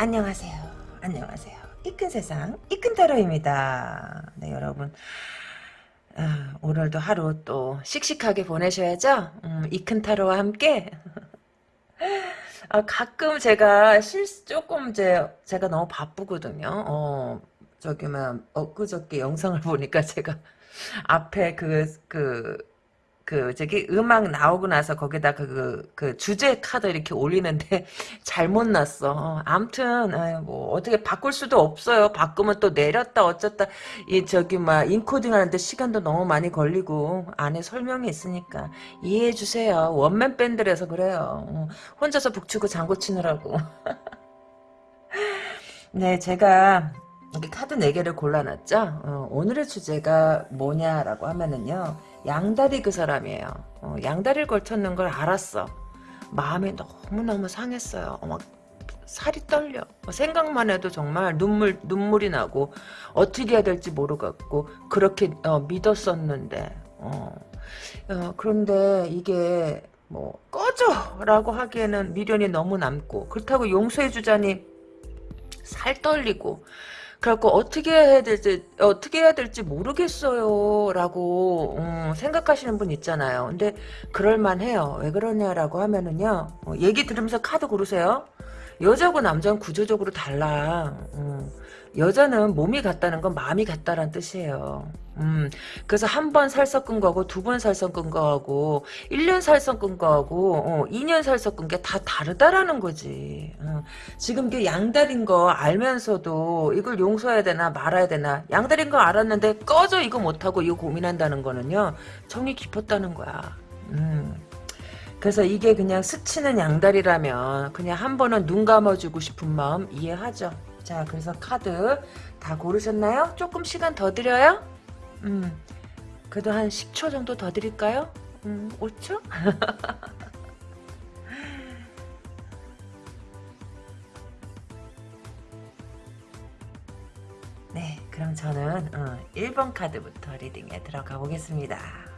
안녕하세요. 안녕하세요. 이큰 세상 이큰 타로입니다. 네 여러분 아, 오늘도 하루 또 씩씩하게 보내셔야죠. 음, 이큰 타로와 함께 아, 가끔 제가 실 조금 제 제가 너무 바쁘거든요. 어 저기 막 엊그저께 영상을 보니까 제가 앞에 그 그, 그 저기 음악 나오고 나서 거기다 그, 그 주제 카드 이렇게 올리는데 잘못 났어. 어, 암튼 아유, 뭐 어떻게 바꿀 수도 없어요. 바꾸면 또 내렸다 어쩌다 이 저기 막 인코딩 하는데 시간도 너무 많이 걸리고 안에 설명이 있으니까 이해해 주세요. 원맨 밴드라서 그래요. 어, 혼자서 북치고 장구 치느라고. 네, 제가 카드 4개를 골라놨죠. 어, 오늘의 주제가 뭐냐라고 하면은요. 양다리 그 사람이에요. 어, 양다리를 걸쳤는 걸 알았어. 마음이 너무너무 상했어요. 어, 막 살이 떨려. 어, 생각만 해도 정말 눈물 눈물이 나고 어떻게 해야 될지 모르겠고 그렇게 어, 믿었었는데 어. 어, 그런데 이게 뭐 꺼져 라고 하기에는 미련이 너무 남고 그렇다고 용서해 주자니 살 떨리고 그래갖고 어떻게 해야 될지 어떻게 해야 될지 모르겠어요라고 음, 생각하시는 분 있잖아요. 근데 그럴 만해요. 왜 그러냐라고 하면은요. 어, 얘기 들으면서 카드 고르세요. 여자고 남자는 구조적으로 달라. 음. 여자는 몸이 같다는 건 마음이 같다란 뜻이에요. 음, 그래서 한 번 살 섞은 거하고 두 번 살 섞은 거하고 1년 살 섞은 거하고 어, 2년 살 섞은 게 다 다르다라는 거지. 어, 지금 그 양다리인 거 알면서도 이걸 용서해야 되나 말아야 되나 양다리인 거 알았는데 꺼져 이거 못하고 이거 고민한다는 거는요. 정이 깊었다는 거야. 음. 그래서 이게 그냥 스치는 양다리라면 그냥 한 번은 눈 감아주고 싶은 마음 이해하죠. 자, 그래서 카드 다 고르셨나요? 조금 시간 더 드려요? 음, 그래도 한 10초 정도 더 드릴까요? 음, 5초? 네, 그럼 저는 어, 1번 카드부터 리딩에 들어가 보겠습니다.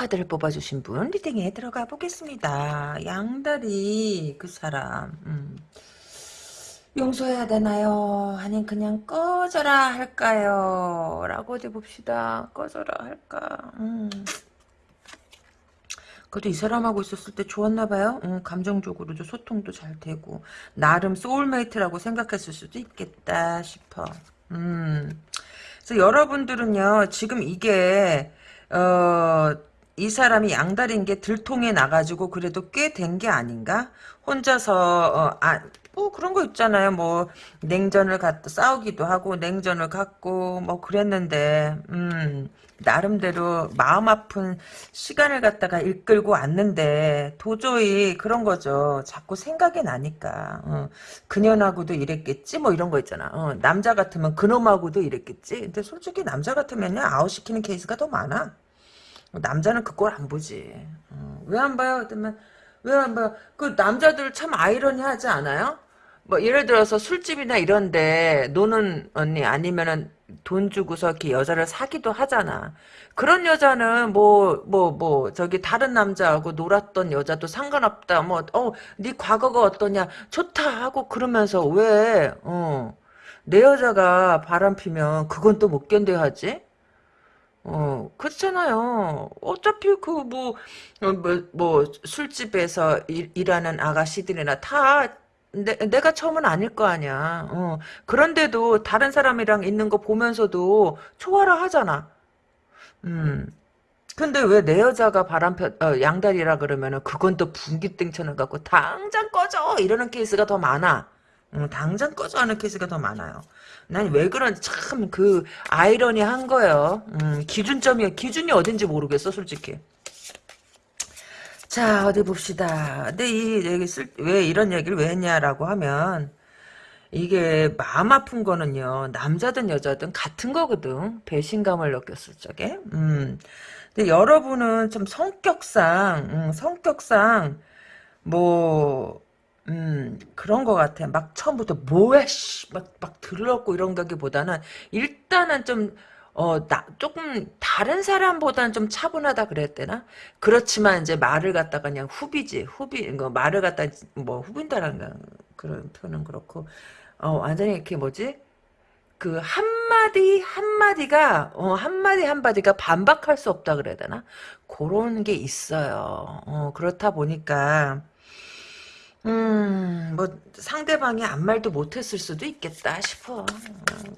카드를 뽑아주신 분 reading에 들어가 보겠습니다. 양다리 그 사람 음. 용서해야 되나요? 아니면 그냥 꺼져라 할까요? 라고 어디 봅시다. 꺼져라 할까? 음. 그래도 이 사람하고 있었을 때 좋았나봐요. 음, 감정적으로도 소통도 잘 되고 나름 soulmate라고 생각했을 수도 있겠다 싶어. 음. 그래서 여러분들은요 지금 이게 어, 이 사람이 양다리인 게 들통에 나가지고 그래도 꽤 된 게 아닌가? 혼자서 어, 아, 뭐 그런 거 있잖아요. 뭐 냉전을 갖다 싸우기도 하고 냉전을 갖고 뭐 그랬는데 음, 나름대로 마음 아픈 시간을 갖다가 이끌고 왔는데 도저히 그런 거죠. 자꾸 생각이 나니까 어, 그년하고도 이랬겠지 뭐 이런 거 있잖아. 어, 남자 같으면 그놈하고도 이랬겠지. 근데 솔직히 남자 같으면요 아웃시키는 케이스가 더 많아. 남자는 그걸 안 보지. 어, 왜안 봐요? 그러면 왜 안 봐요? 그 남자들 참 아이러니하지 않아요? 뭐 예를 들어서 술집이나 이런데 노는 언니 아니면은 돈 주고서 이렇게 여자를 사기도 하잖아. 그런 여자는 뭐 뭐, 뭐, 저기 다른 남자하고 놀았던 여자도 상관없다. 뭐, 어, 네 과거가 어떠냐. 좋다 하고 그러면서 왜, 어, 내 여자가 바람 피면 그건 또 못 견뎌야지? 어, 그렇잖아요. 어차피 그 뭐, 어, 뭐, 뭐, 술집에서 일, 일하는 아가씨들이나 다 내, 내가 처음은 아닐 거 아니야. 어. 그런데도 다른 사람이랑 있는 거 보면서도 초월을 하잖아. 음. 근데 왜 내 여자가 바람 펴, 어, 양다리라 그러면은 그건 또 분기 땡 쳐는 갖고 당장 꺼져! 이러는 케이스가 더 많아. 어, 당장 꺼져 하는 케이스가 더 많아요. 난 왜 그런지 참 그 아이러니한 거예요. 음, 기준점이 기준이 어딘지 모르겠어 솔직히. 자 어디 봅시다. 근데 이 얘기 쓸 왜 이런 얘기를 왜 했냐라고 하면 이게 마음 아픈 거는요 남자든 여자든 같은 거거든 배신감을 느꼈을 적에. 음. 근데 여러분은 좀 성격상 음, 성격상 뭐 음, 그런 것 같아. 막 처음부터 뭐야, 씨, 막, 막 들렀고 이런 거기보다는 일단은 좀, 어, 나, 조금, 다른 사람보다는 좀 차분하다 그랬대나? 그렇지만, 이제 말을 갖다가 그냥 후비지, 후비, 그 말을 갖다, 뭐, 후빈다라는 그런 표현은 그렇고, 어, 완전히 이렇게 뭐지? 그, 한마디, 한마디가, 어, 한마디, 한마디가 반박할 수 없다 그래야 되나? 그런 게 있어요. 어, 그렇다 보니까, 음, 뭐, 상대방이 아무 말도 못했을 수도 있겠다 싶어. 어,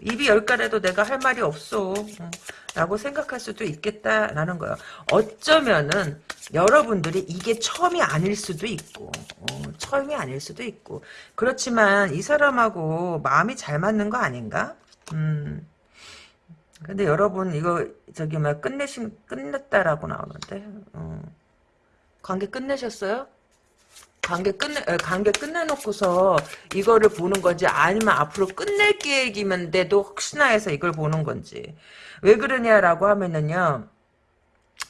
입이 열 가래도 내가 할 말이 없어. 어, 라고 생각할 수도 있겠다라는 거예요. 어쩌면은, 여러분들이 이게 처음이 아닐 수도 있고, 어, 처음이 아닐 수도 있고. 그렇지만, 이 사람하고 마음이 잘 맞는 거 아닌가? 음. 근데 여러분, 이거, 저기, 막, 끝내신, 끝냈다라고 나오는데, 어. 관계 끝내셨어요? 관계 끝내 에, 관계 끝내놓고서 이거를 보는 건지 아니면 앞으로 끝낼 계획이면데도 혹시나 해서 이걸 보는 건지. 왜 그러냐라고 하면은요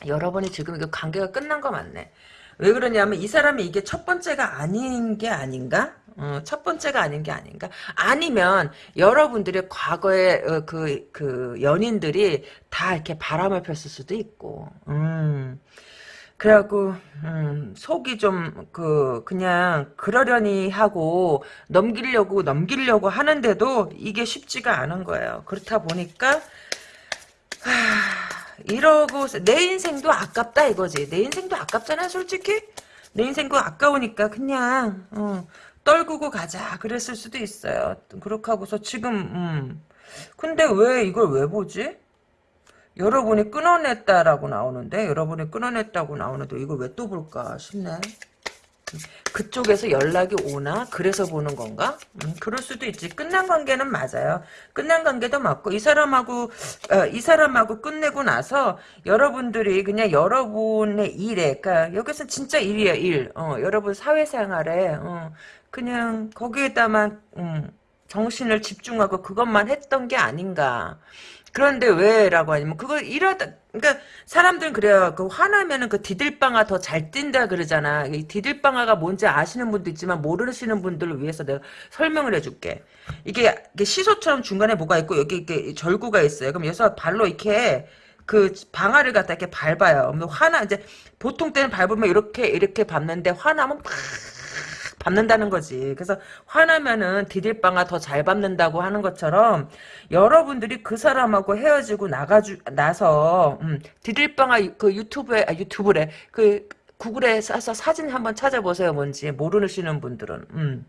여러분이 지금 이거 관계가 끝난 거 맞네. 왜 그러냐면 이 사람이 이게 첫 번째가 아닌 게 아닌가? 어, 첫 번째가 아닌 게 아닌가? 아니면 여러분들의 과거의 어, 그, 그 연인들이 다 이렇게 바람을 폈을 수도 있고. 음 그래갖고 음, 속이 좀 그 그냥 그러려니 하고 넘기려고 넘기려고 하는데도 이게 쉽지가 않은 거예요. 그렇다 보니까 하, 이러고 내 인생도 아깝다 이거지. 내 인생도 아깝잖아 솔직히. 내 인생도 아까우니까 그냥 어, 떨구고 가자 그랬을 수도 있어요. 그렇게 하고서 지금 음. 근데 왜 이걸 왜 보지? 여러분이 끊어냈다라고 나오는데 여러분이 끊어냈다고 나오는데 이걸 왜 또 볼까 싶네. 그쪽에서 연락이 오나 그래서 보는 건가? 음, 그럴 수도 있지. 끝난 관계는 맞아요. 끝난 관계도 맞고 이 사람하고 어, 이 사람하고 끝내고 나서 여러분들이 그냥 여러분의 일에 그러니까 여기서 진짜 일이에요 일. 어, 여러분 사회생활에 어, 그냥 거기에다만 음, 정신을 집중하고 그것만 했던 게 아닌가. 그런데 왜라고 하냐면 그걸 이러다 그러니까 사람들은 그래요. 그 화나면은 그 디딜방아 더 잘 뛴다 그러잖아. 이 디딜방아가 뭔지 아시는 분도 있지만 모르시는 분들을 위해서 내가 설명을 해줄게. 이게, 이게 시소처럼 중간에 뭐가 있고 여기 이렇게 절구가 있어요. 그럼 여기서 발로 이렇게 그 방아를 갖다 이렇게 밟아요. 화나 이제 보통 때는 밟으면 이렇게 이렇게 밟는데 화나면 팍 밟는다는 거지. 그래서 화나면은 디딜방아 더잘 밟는다고 하는 것처럼 여러분들이 그 사람하고 헤어지고 나가주 나서 음, 디딜방아 그 유튜브에 아, 유튜브래 그 구글에 싸서 사진 한번 찾아보세요. 뭔지 모르시는 분들은 음.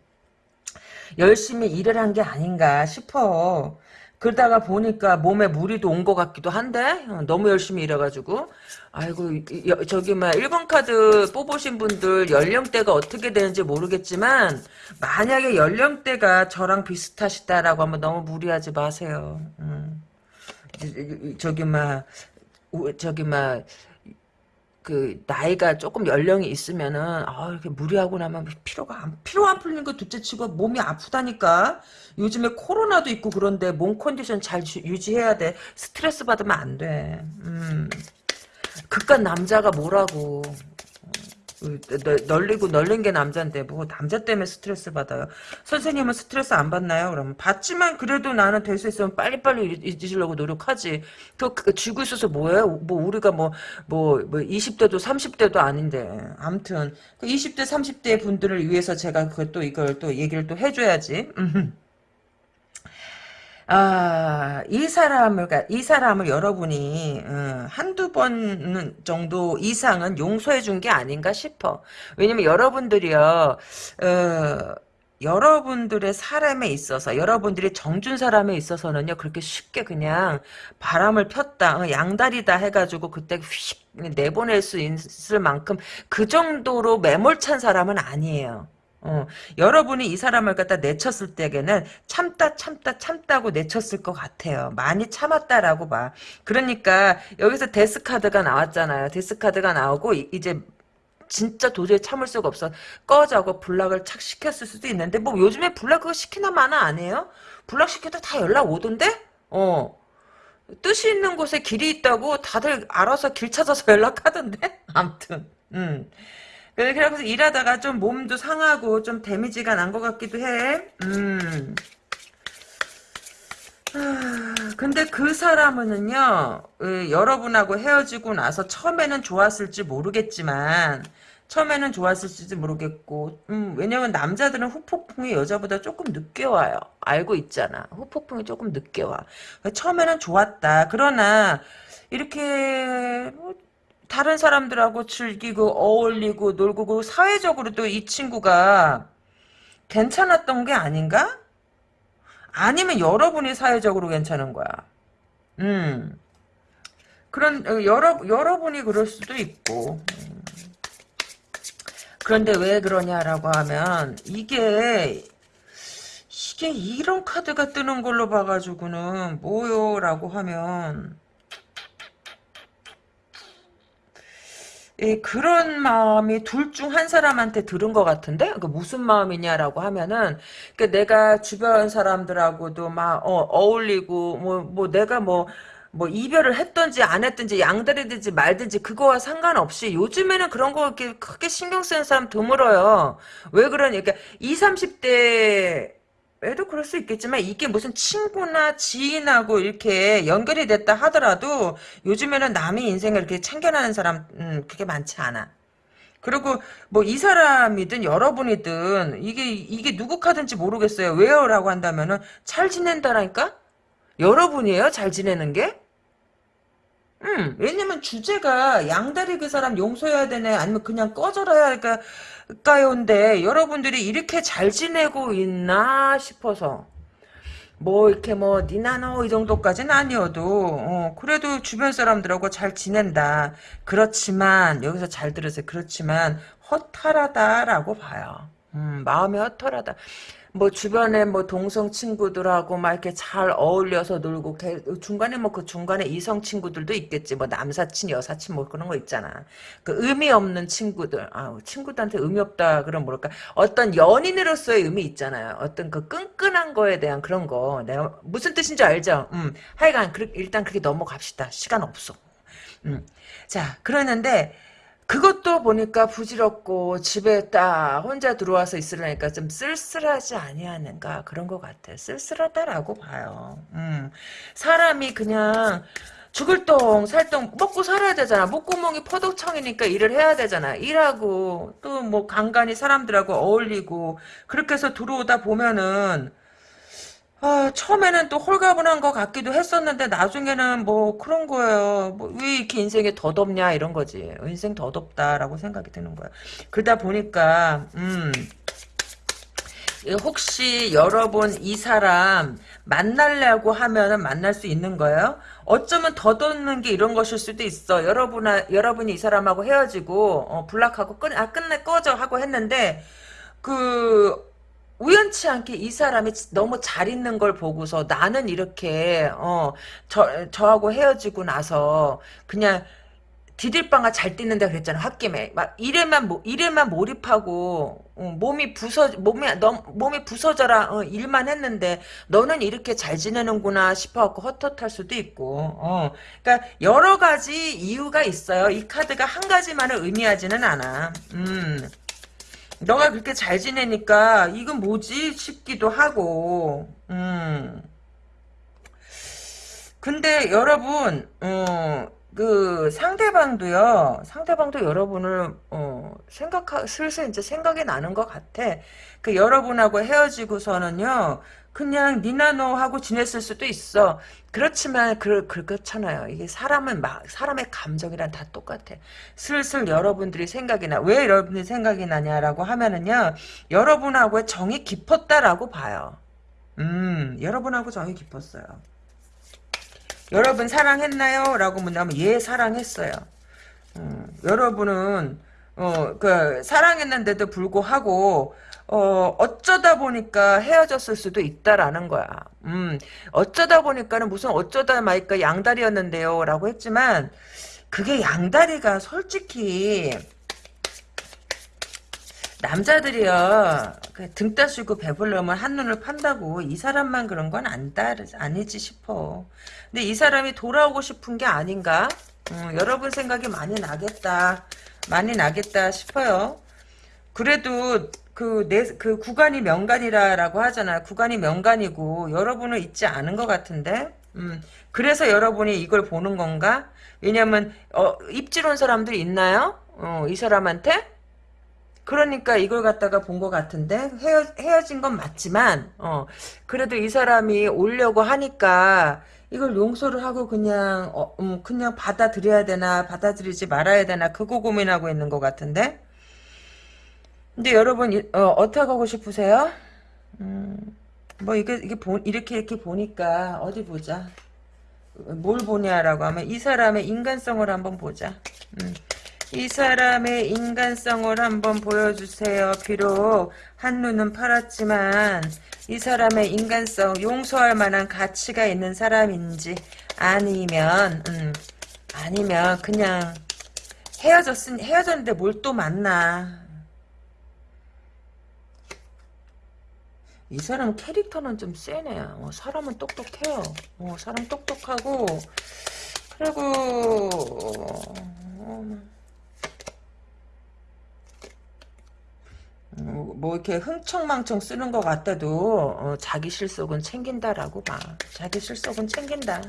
열심히 일을 한 게 아닌가 싶어. 그러다가 보니까 몸에 무리도 온 것 같기도 한데 어, 너무 열심히 일해가지고 아이고 저기 막 1번 카드 뽑으신 분들 연령대가 어떻게 되는지 모르겠지만 만약에 연령대가 저랑 비슷하시다라고 하면 너무 무리하지 마세요. 음. 저기 막 저기 막 그 나이가 조금 연령이 있으면은 아 이렇게 무리하고 나면 피로가 안 피로 안 풀리는 거 둘째치고 몸이 아프다니까. 요즘에 코로나도 있고 그런데 몸 컨디션 잘 유지해야 돼. 스트레스 받으면 안돼. 음. 그깟 남자가 뭐라고 널리고 널린 게 남자인데 뭐 남자 때문에 스트레스 받아요. 선생님은 스트레스 안 받나요? 그러면 받지만 그래도 나는 될 수 있으면 빨리빨리 잊으려고 노력하지. 그, 그 쥐고 있어서 뭐예요? 뭐 우리가 뭐뭐 뭐, 뭐 20대도 30대도 아닌데 아무튼 그 20대 30대 분들을 위해서 제가 그또 이걸 또 얘기를 또 해줘야지. 아, 이 사람을, 이 사람을 여러분이, 음, 한두 번 정도 이상은 용서해 준 게 아닌가 싶어. 왜냐면 여러분들이요, 어, 여러분들의 사람에 있어서 여러분들이 정준 사람에 있어서는요 그렇게 쉽게 그냥 바람을 폈다 어, 양다리다 해가지고 그때 휙 내보낼 수 있을 만큼 그 정도로 매몰찬 사람은 아니에요 어, 여러분이 이 사람을 갖다 내쳤을 때에는 참다 참다 참다고 내쳤을 것 같아요. 많이 참았다라고 봐. 그러니까 여기서 데스카드가 나왔잖아요. 데스카드가 나오고 이, 제 진짜 도저히 참을 수가 없어. 꺼자고 블락을 착 시켰을 수도 있는데 뭐 요즘에 블락 그거 시키나 마나 안 해요? 블락 시켜도 다 연락 오던데? 어. 뜻이 있는 곳에 길이 있다고 다들 알아서 길 찾아서 연락하던데? 암튼. 음. 그래서 일하다가 좀 몸도 상하고 좀 데미지가 난 것 같기도 해. 음. 아, 근데 그 사람은요, 어, 여러분하고 헤어지고 나서 처음에는 좋았을지 모르겠지만, 처음에는 좋았을지도 모르겠고, 음, 왜냐면 남자들은 후폭풍이 여자보다 조금 늦게 와요. 알고 있잖아. 후폭풍이 조금 늦게 와. 처음에는 좋았다. 그러나, 이렇게, 뭐, 다른 사람들하고 즐기고, 어울리고, 놀고, 그 사회적으로도 이 친구가 괜찮았던 게 아닌가? 아니면 여러분이 사회적으로 괜찮은 거야. 음. 그런 어, 여러 여러분이 그럴 수도 있고. 음. 그런데 왜 그러냐라고 하면 이게 이게 이런 카드가 뜨는 걸로 봐가지고는 뭐요라고 하면 예, 그런 마음이 둘 중 한 사람한테 들은 것 같은데 그 무슨 마음이냐라고 하면은 그 내가 주변 사람들하고도 막 어, 울리고 뭐 뭐 내가 뭐뭐 이별을 했던지 안 했던지 양다리든지 말든지 그거와 상관없이 요즘에는 그런 거 이렇게 크게 신경 쓰는 사람 드물어요. 왜 그러냐? 그러니까 20, 30대 애도 그럴 수 있겠지만 이게 무슨 친구나 지인하고 이렇게 연결이 됐다 하더라도 요즘에는 남의 인생을 이렇게 챙겨나는 사람 음, 그게 많지 않아. 그리고 뭐 이 사람이든 여러분이든 이게 이게 누구 카든지 모르겠어요. 왜요라고 한다면은 잘 지낸다라니까? 여러분이에요? 잘 지내는 게? 음, 왜냐면 주제가 양다리 그 사람 용서해야 되네 아니면 그냥 꺼져라 할까 가요인데 여러분들이 이렇게 잘 지내고 있나 싶어서 뭐 이렇게 뭐 니나노 이 정도까지는 아니어도 어, 그래도 주변 사람들하고 잘 지낸다. 그렇지만 여기서 잘 들으세요. 그렇지만 허탈하다라고 봐요. 음, 마음이 허탈하다. 뭐 주변에 뭐 동성 친구들하고 막 이렇게 잘 어울려서 놀고 중간에 뭐 그 중간에 이성 친구들도 있겠지. 뭐 남사친 여사친 뭐 그런 거 있잖아. 그 의미 없는 친구들. 아 친구들한테 의미 없다 그럼 뭐랄까? 어떤 연인으로서의 의미 있잖아요. 어떤 그 끈끈한 거에 대한 그런 거. 내가 무슨 뜻인지 알죠? 음. 하여간 일단 그렇게 넘어갑시다. 시간 없어. 음자 그러는데 그것도 보니까 부질없고 집에 딱 혼자 들어와서 있으려니까 좀 쓸쓸하지 아니하는가 그런 것 같아. 쓸쓸하다라고 봐요. 음. 사람이 그냥 죽을 똥 살똥 먹고 살아야 되잖아. 목구멍이 포도청이니까 일을 해야 되잖아. 일하고 또 뭐 간간히 사람들하고 어울리고 그렇게 해서 들어오다 보면은 아, 처음에는 또 홀가분한 것 같기도 했었는데 나중에는 뭐 그런 거예요. 뭐 왜 이렇게 인생이 더덥냐 이런 거지. 인생 더덥다라고 생각이 드는 거야. 그러다 보니까 음 혹시 여러분 이 사람 만나려고 하면은 만날 수 있는 거예요? 어쩌면 더듬는 게 이런 것일 수도 있어. 여러분 여러분이 이 사람하고 헤어지고 어, 불락하고 끝, 아 끝내 꺼져 하고 했는데 그 우연치 않게 이 사람이 너무 잘 있는 걸 보고서 나는 이렇게 어 저 저하고 헤어지고 나서 그냥 디딜방아 잘 뛰는다 그랬잖아 홧김에. 막 일에만 일에만 몰입하고 어, 몸이 부서 몸이 너 몸이 부서져라 어, 일만 했는데 너는 이렇게 잘 지내는구나 싶어갖고 헛헛할 수도 있고 어. 그러니까 여러 가지 이유가 있어요. 이 카드가 한 가지만을 의미하지는 않아. 음 너가 그렇게 잘 지내니까 이건 뭐지 싶기도 하고 음. 근데 여러분 어, 그 상대방도요 상대방도 여러분을 어, 생각하 슬슬 이제 생각이 나는 것 같아 그 여러분하고 헤어지고서는요 그냥 니나 너 하고 지냈을 수도 있어. 그렇지만 그, 그렇잖아요. 이게 사람은 막 사람의 감정이란 다 똑같아. 슬슬 여러분들이 생각이 나. 왜 여러분들이 생각이 나냐라고 하면은요. 여러분하고의 정이 깊었다라고 봐요. 음, 여러분하고 정이 깊었어요. 여러분 사랑했나요? 라고 묻는다면 예 사랑했어요. 음, 여러분은 어, 그 사랑했는데도 불구하고 어, 어쩌다 보니까 헤어졌을 수도 있다라는 거야. 음, 어쩌다 보니까는 무슨 어쩌다 마니까 양다리였는데요. 라고 했지만, 그게 양다리가 솔직히, 남자들이요, 그등 따시고 배불러면 한눈을 판다고 이 사람만 그런 건 안다, 아니지 싶어. 근데 이 사람이 돌아오고 싶은 게 아닌가? 음, 여러분 생각이 많이 나겠다. 많이 나겠다 싶어요. 그래도 그, 내, 그 구간이 명간이라고 하잖아. 구간이 명간이고, 여러분은 잊지 않은 것 같은데? 음, 그래서 여러분이 이걸 보는 건가? 왜냐면 어, 입질 온 사람들이 있나요? 어, 이 사람한테? 그러니까 이걸 갖다가 본 것 같은데 헤어, 헤어진 건 맞지만 어, 그래도 이 사람이 오려고 하니까 이걸 용서를 하고 그냥 어, 음, 그냥 받아들여야 되나 받아들이지 말아야 되나 그거 고민하고 있는 것 같은데 근데 여러분 어, 떻게 하고 싶으세요? 음, 뭐 이게 이게 보, 이렇게 이렇게 보니까 어디 보자 뭘 보냐라고 하면 이 사람의 인간성을 한번 보자 음. 이 사람의 인간성을 한번 보여주세요. 비록 한눈은 팔았지만 이 사람의 인간성 용서할 만한 가치가 있는 사람인지 아니면 음, 아니면 그냥 헤어졌으니 헤어졌는데 뭘 또 만나. 이 사람 캐릭터는 좀 세네. 어, 사람은 똑똑해요. 어, 사람 똑똑하고 그리고 어, 뭐 이렇게 흥청망청 쓰는 것 같아도 어, 자기 실속은 챙긴다라고 봐. 자기 실속은 챙긴다.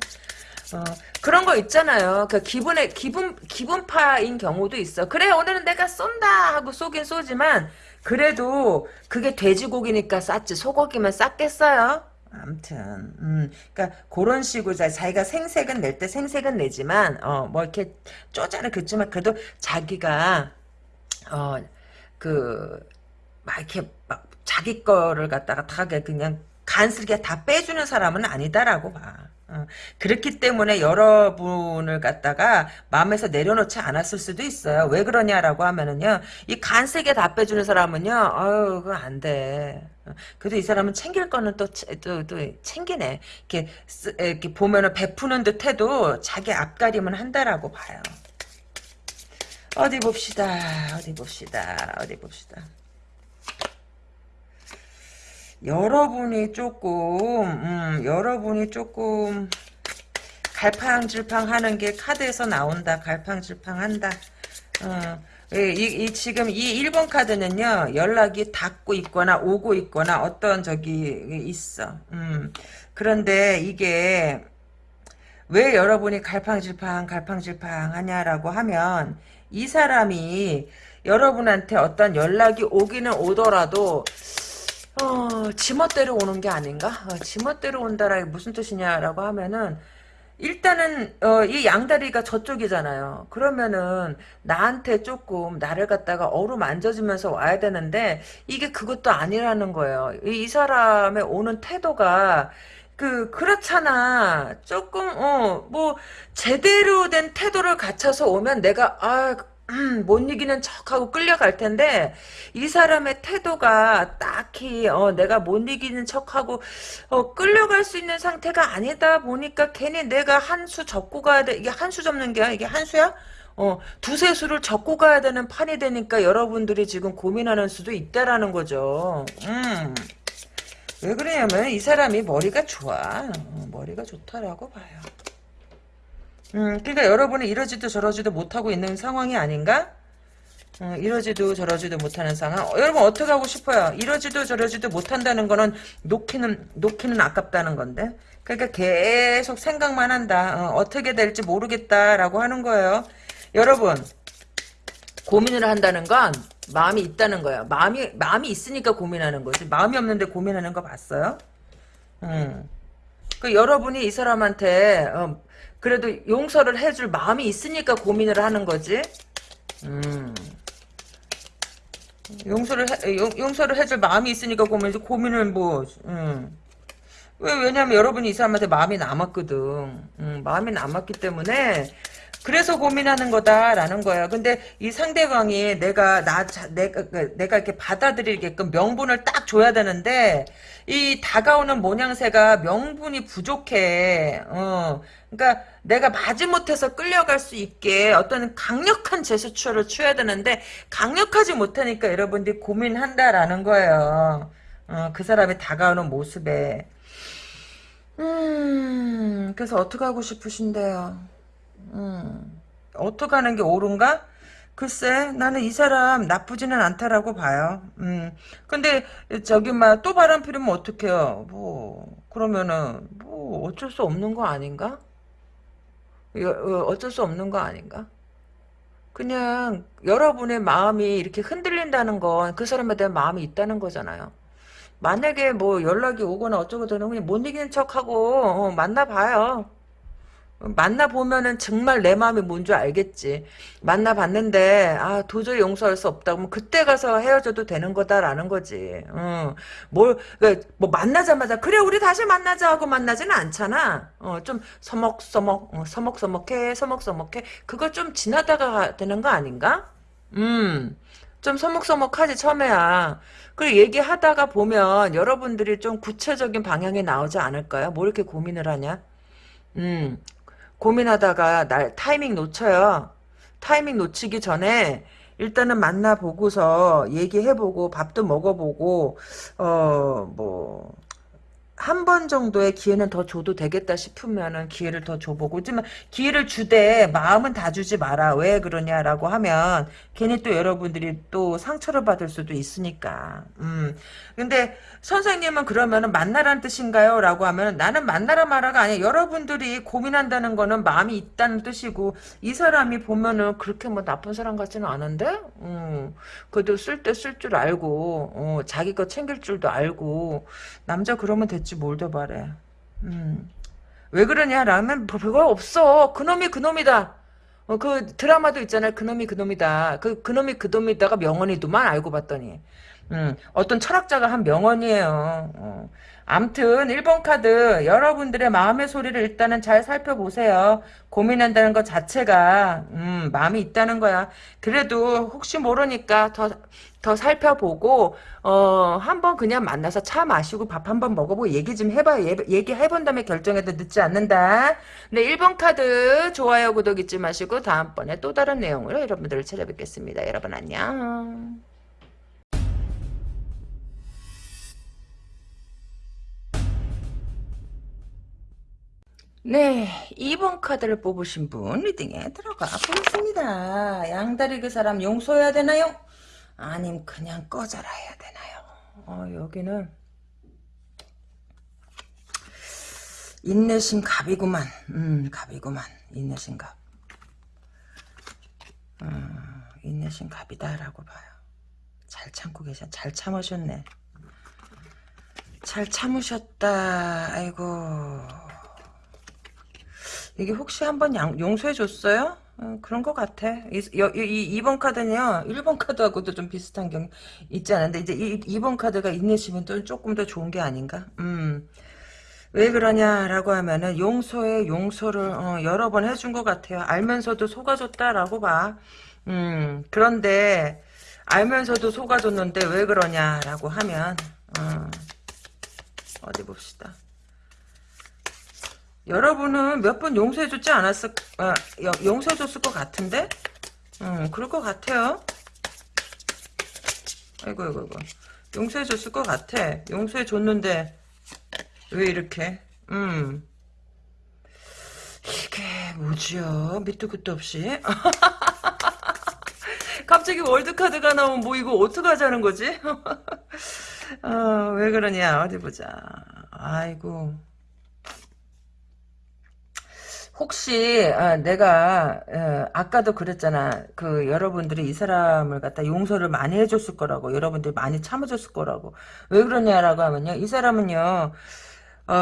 어, 그런 거 있잖아요. 그 기분에 기분 기분파인 경우도 있어. 그래 오늘은 내가 쏜다 하고 쏘긴 쏘지만 그래도 그게 돼지고기니까 쌌지 소고기면 쌌겠어요. 아무튼 음, 그러니까 그런 식으로 자기가 생색은 낼 때 생색은 내지만 어, 뭐 이렇게 쪼잔을 긋지만 그래도 자기가 어 그 막 이렇게 막 자기 거를 갖다가 다 그냥 간슬게 다 빼주는 사람은 아니다라고 봐. 어. 그렇기 때문에 여러분을 갖다가 마음에서 내려놓지 않았을 수도 있어요. 왜 그러냐라고 하면은요, 이 간세게 다 빼주는 사람은요, 어유 그거 안 돼. 어. 그래도 이 사람은 챙길 거는 또, 또, 또 챙기네. 이렇게, 이렇게 보면은 베푸는 듯 해도 자기 앞가림은 한다라고 봐요. 어디 봅시다. 어디 봅시다. 어디 봅시다. 여러분이 조금 음, 여러분이 조금 갈팡질팡 하는 게 카드에서 나온다. 갈팡질팡 한다. 어, 이, 이, 지금 이 1번 카드는요, 연락이 닿고 있거나 오고 있거나 어떤 적이 있어. 음, 그런데 이게 왜 여러분이 갈팡질팡, 갈팡질팡 하냐라고 하면 이 사람이 여러분한테 어떤 연락이 오기는 오더라도 어, 지멋대로 오는 게 아닌가? 어, 지멋대로 온다라 무슨 뜻이냐라고 하면은 일단은 어, 이 양다리가 저쪽이잖아요. 그러면은 나한테 조금 나를 갖다가 어루만져주면서 와야 되는데 이게 그것도 아니라는 거예요. 이, 이 사람의 오는 태도가 그 그렇잖아. 조금 어 뭐 제대로 된 태도를 갖춰서 오면 내가 아 음, 못 이기는 척하고 끌려갈 텐데 이 사람의 태도가 딱히 어, 내가 못 이기는 척하고 어, 끌려갈 수 있는 상태가 아니다 보니까 괜히 내가 한 수 접고 가야 돼 이게 한 수 접는 게 이게 한 수야? 어, 두세 수를 접고 가야 되는 판이 되니까 여러분들이 지금 고민하는 수도 있다라는 거죠. 음. 왜 그러냐면 이 사람이 머리가 좋아. 어, 머리가 좋다라고 봐요. 음, 그러니까 여러분이 이러지도 저러지도 못하고 있는 상황이 아닌가? 어, 이러지도 저러지도 못하는 상황. 어, 여러분 어떻게 하고 싶어요? 이러지도 저러지도 못한다는 거는 놓기는 놓기는 아깝다는 건데. 그러니까 계속 생각만 한다. 어, 떻게 될지 모르겠다라고 하는 거예요. 여러분 고민을 한다는 건 마음이 있다는 거야. 마음이 마음이 있으니까 고민하는 거지. 마음이 없는데 고민하는 거 봤어요? 음. 그 여러분이 이 사람한테 어, 그래도 용서를 해줄 마음이 있으니까 고민을 하는 거지. 음. 용서를 해, 용, 용서를 해줄 마음이 있으니까 고민 고민을 뭐 음. 왜 왜냐면 여러분이 이 사람한테 마음이 남았거든. 음, 마음이 남았기 때문에 그래서 고민하는 거다라는 거예요. 근데 이 상대방이 내가 나 내가 그, 내가 이렇게 받아들이게끔 명분을 딱 줘야 되는데 이 다가오는 모양새가 명분이 부족해. 어. 그러니까 내가 마지못해서 끌려갈 수 있게 어떤 강력한 제스처를 취해야 되는데 강력하지 못하니까 여러분들이 고민한다라는 거예요. 어, 그 사람이 다가오는 모습에. 음, 그래서 어떻게 하고 싶으신데요? 음, 어떻게 하는 게 옳은가? 글쎄 나는 이 사람 나쁘지는 않다라고 봐요. 음. 근데 저기 막 또 바람 피우면 어떡해요. 뭐 그러면은 뭐 어쩔 수 없는 거 아닌가? 여- 어, 어쩔 수 없는 거 아닌가? 그냥 여러분의 마음이 이렇게 흔들린다는 건 그 사람에 대한 마음이 있다는 거잖아요. 만약에 뭐 연락이 오거나 어쩌고 저쩌고 못 이기는 척하고 어, 만나봐요. 만나보면은 정말 내 마음이 뭔 줄 알겠지. 만나봤는데, 아, 도저히 용서할 수 없다. 그러면 그때 가서 헤어져도 되는 거다라는 거지. 어, 뭘, 그, 뭐 만나자마자, 그래, 우리 다시 만나자 하고 만나지는 않잖아. 어, 좀 서먹서먹, 어, 서먹서먹해, 서먹서먹해. 그거 좀 지나다가 되는 거 아닌가? 음, 좀 서먹서먹하지, 처음에야. 그리고 얘기하다가 보면 여러분들이 좀 구체적인 방향이 나오지 않을까요? 뭐 이렇게 고민을 하냐? 음, 고민하다가 날 타이밍 놓쳐요. 타이밍 놓치기 전에 일단은 만나보고서 얘기해보고 밥도 먹어보고 어 뭐 한 번 정도의 기회는 더 줘도 되겠다 싶으면은 기회를 더 줘보고 하지만 기회를 주되 마음은 다 주지 마라. 왜 그러냐라고 하면 괜히 또 여러분들이 또 상처를 받을 수도 있으니까. 음. 근데 선생님은 그러면은 만나란 뜻인가요? 라고 하면 나는 만나라 마라가 아니야. 여러분들이 고민한다는 거는 마음이 있다는 뜻이고 이 사람이 보면은 그렇게 뭐 나쁜 사람 같지는 않은데? 음. 그래도 쓸 때 쓸 줄 알고 어, 자기 거 챙길 줄도 알고 남자 그러면 됐지 뭘더 바래. 음. 왜 그러냐? 라면 뭐 별거 없어. 그놈이 그놈이다. 어, 그 드라마도 있잖아요. 그놈이 그놈이다. 그 그놈이 그놈이다가 명언이도만 알고 봤더니. 음, 어떤 철학자가 한 명언이에요. 어. 암튼 1번 카드 여러분들의 마음의 소리를 일단은 잘 살펴보세요. 고민한다는 것 자체가 음, 마음이 있다는 거야. 그래도 혹시 모르니까 더, 더 살펴보고 어, 한번 그냥 만나서 차 마시고 밥 한번 먹어보고 얘기 좀 해봐요. 예, 얘기해본 다음에 결정해도 늦지 않는다. 네, 1번 카드 좋아요 구독 잊지 마시고 다음번에 또 다른 내용으로 여러분들을 찾아뵙겠습니다. 여러분 안녕. 네, 2번 카드를 뽑으신 분 리딩에 들어가 보겠습니다. 양다리 그 사람 용서해야 되나요? 아님 그냥 꺼져라 해야 되나요? 어, 여기는 인내심 갑이구만. 음, 갑이구만. 인내심 갑. 음, 인내심 갑이다라고 봐요. 잘 참고 계셔. 잘 참으셨네. 잘 참으셨다. 아이고. 이게 혹시 한번 용서해 줬어요? 어, 그런 것 같아. 이, 이, 2번 카드는요, 1번 카드하고도 좀 비슷한 경우 있지 않은데, 이제 이, 2번 카드가 인내심은 또 조금 더 좋은 게 아닌가? 음. 왜 그러냐라고 하면은, 용서에 용서를, 어, 여러 번 해준 것 같아요. 알면서도 속아줬다라고 봐. 음, 그런데, 알면서도 속아줬는데 왜 그러냐라고 하면, 어, 어디 봅시다. 여러분은 몇 번 용서해줬지 않았을, 아, 용서해줬을 것 같은데? 음, 그럴 것 같아요. 아이고, 아이고, 아이고. 용서해줬을 것 같아. 용서해줬는데, 왜 이렇게? 음. 이게 뭐지요? 밑도 끝도 없이. 갑자기 월드카드가 나오면 뭐 이거 어떡하자는 거지? 어, 왜 그러냐? 어디 보자. 아이고. 혹시 아, 내가 에, 아까도 그랬잖아. 그 여러분들이 이 사람을 갖다 용서를 많이 해줬을 거라고 여러분들이 많이 참아줬을 거라고 왜 그러냐라고 하면요. 이 사람은요. 어,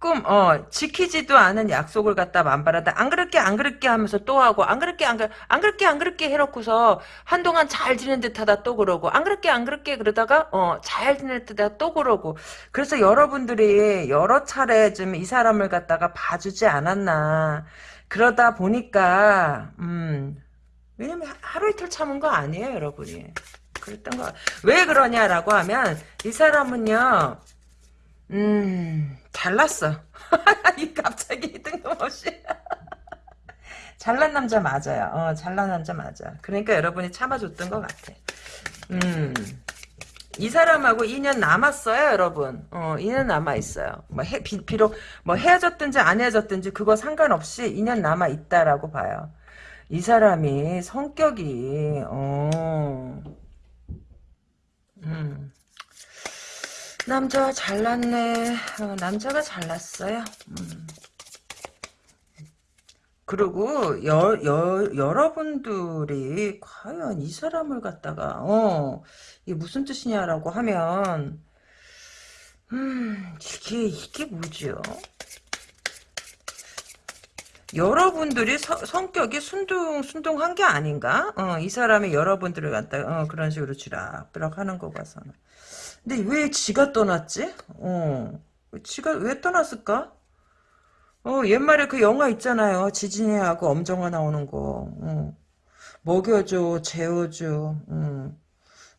조금 어 지키지도 않은 약속을 갖다 만발하다. 안 그럴게 안 그럴게 하면서 또 하고 안 그럴게 안, 그럴, 안 그럴게 안 그럴게 해놓고서 한동안 잘 지낸 듯하다 또 그러고 안 그럴게 안 그럴게 그러다가 어 잘 지낼 듯하다 또 그러고. 그래서 여러분들이 여러 차례 좀 이 사람을 갖다가 봐주지 않았나. 그러다 보니까 음 왜냐면 하루 이틀 참은 거 아니에요 여러분이. 그랬던 거. 왜 그러냐라고 하면 이 사람은요 음 잘났어. 이 갑자기 뜬금없이. 잘난 남자 맞아요. 어, 잘난 남자 맞아. 그러니까 여러분이 참아줬던 것 같아. 음. 이 사람하고 2년 남았어요, 여러분. 어, 2년 남아있어요. 뭐, 해, 비, 비록, 뭐, 헤어졌든지 안 헤어졌든지, 그거 상관없이 2년 남아있다라고 봐요. 이 사람이 성격이, 어, 음. 남자가 잘났네. 어, 남자가 잘났어요. 음. 그리고 여, 여, 여러분들이 과연 이 사람을 갖다가 어 이게 무슨 뜻이냐라고 하면 음 이게 이게 뭐죠? 여러분들이 서, 성격이 순둥 순둥한 게 아닌가? 어, 이 사람이 여러분들을 갖다가 어, 그런 식으로 쥐락펴락 하는 거 봐서는. 근데 왜 지가 떠났지? 어, 지가 왜 떠났을까? 어, 옛말에 그 영화 있잖아요. 지진이하고 엄정화 나오는 거. 어. 먹여줘, 재워줘. 음.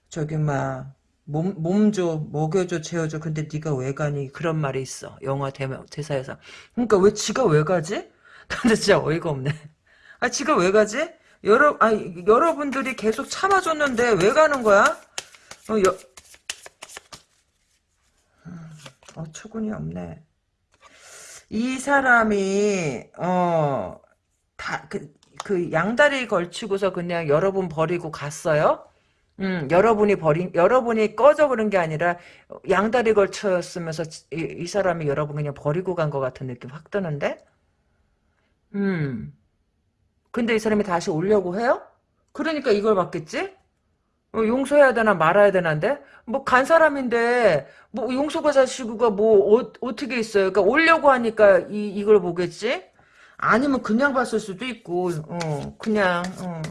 저기 막 몸, 몸 줘, 먹여줘, 재워줘. 근데 네가 왜 가니? 그런 말이 있어. 영화 대, 대사에서. 그러니까 왜 지가 왜 가지? 근데 진짜 어이가 없네. 아, 지가 왜 가지? 여러, 아, 여러분들이 계속 참아줬는데 왜 가는 거야? 어, 여, 음, 어처구니 없네. 이 사람이 어 다 그 그 양다리 걸치고서 그냥 여러분 버리고 갔어요. 음, 여러분이 버린 여러분이 꺼져 그런 게 아니라 양다리 걸쳤으면서 이, 이 사람이 여러분 그냥 버리고 간 것 같은 느낌 확 드는데. 음. 근데 이 사람이 다시 오려고 해요? 그러니까 이걸 받겠지? 어, 용서해야 되나 말아야 되나인데 뭐 간 사람인데 뭐 용서가 자시구가 뭐 어, 어떻게 있어요? 그러니까 오려고 하니까 이 이걸 보겠지? 아니면 그냥 봤을 수도 있고 어 그냥 어.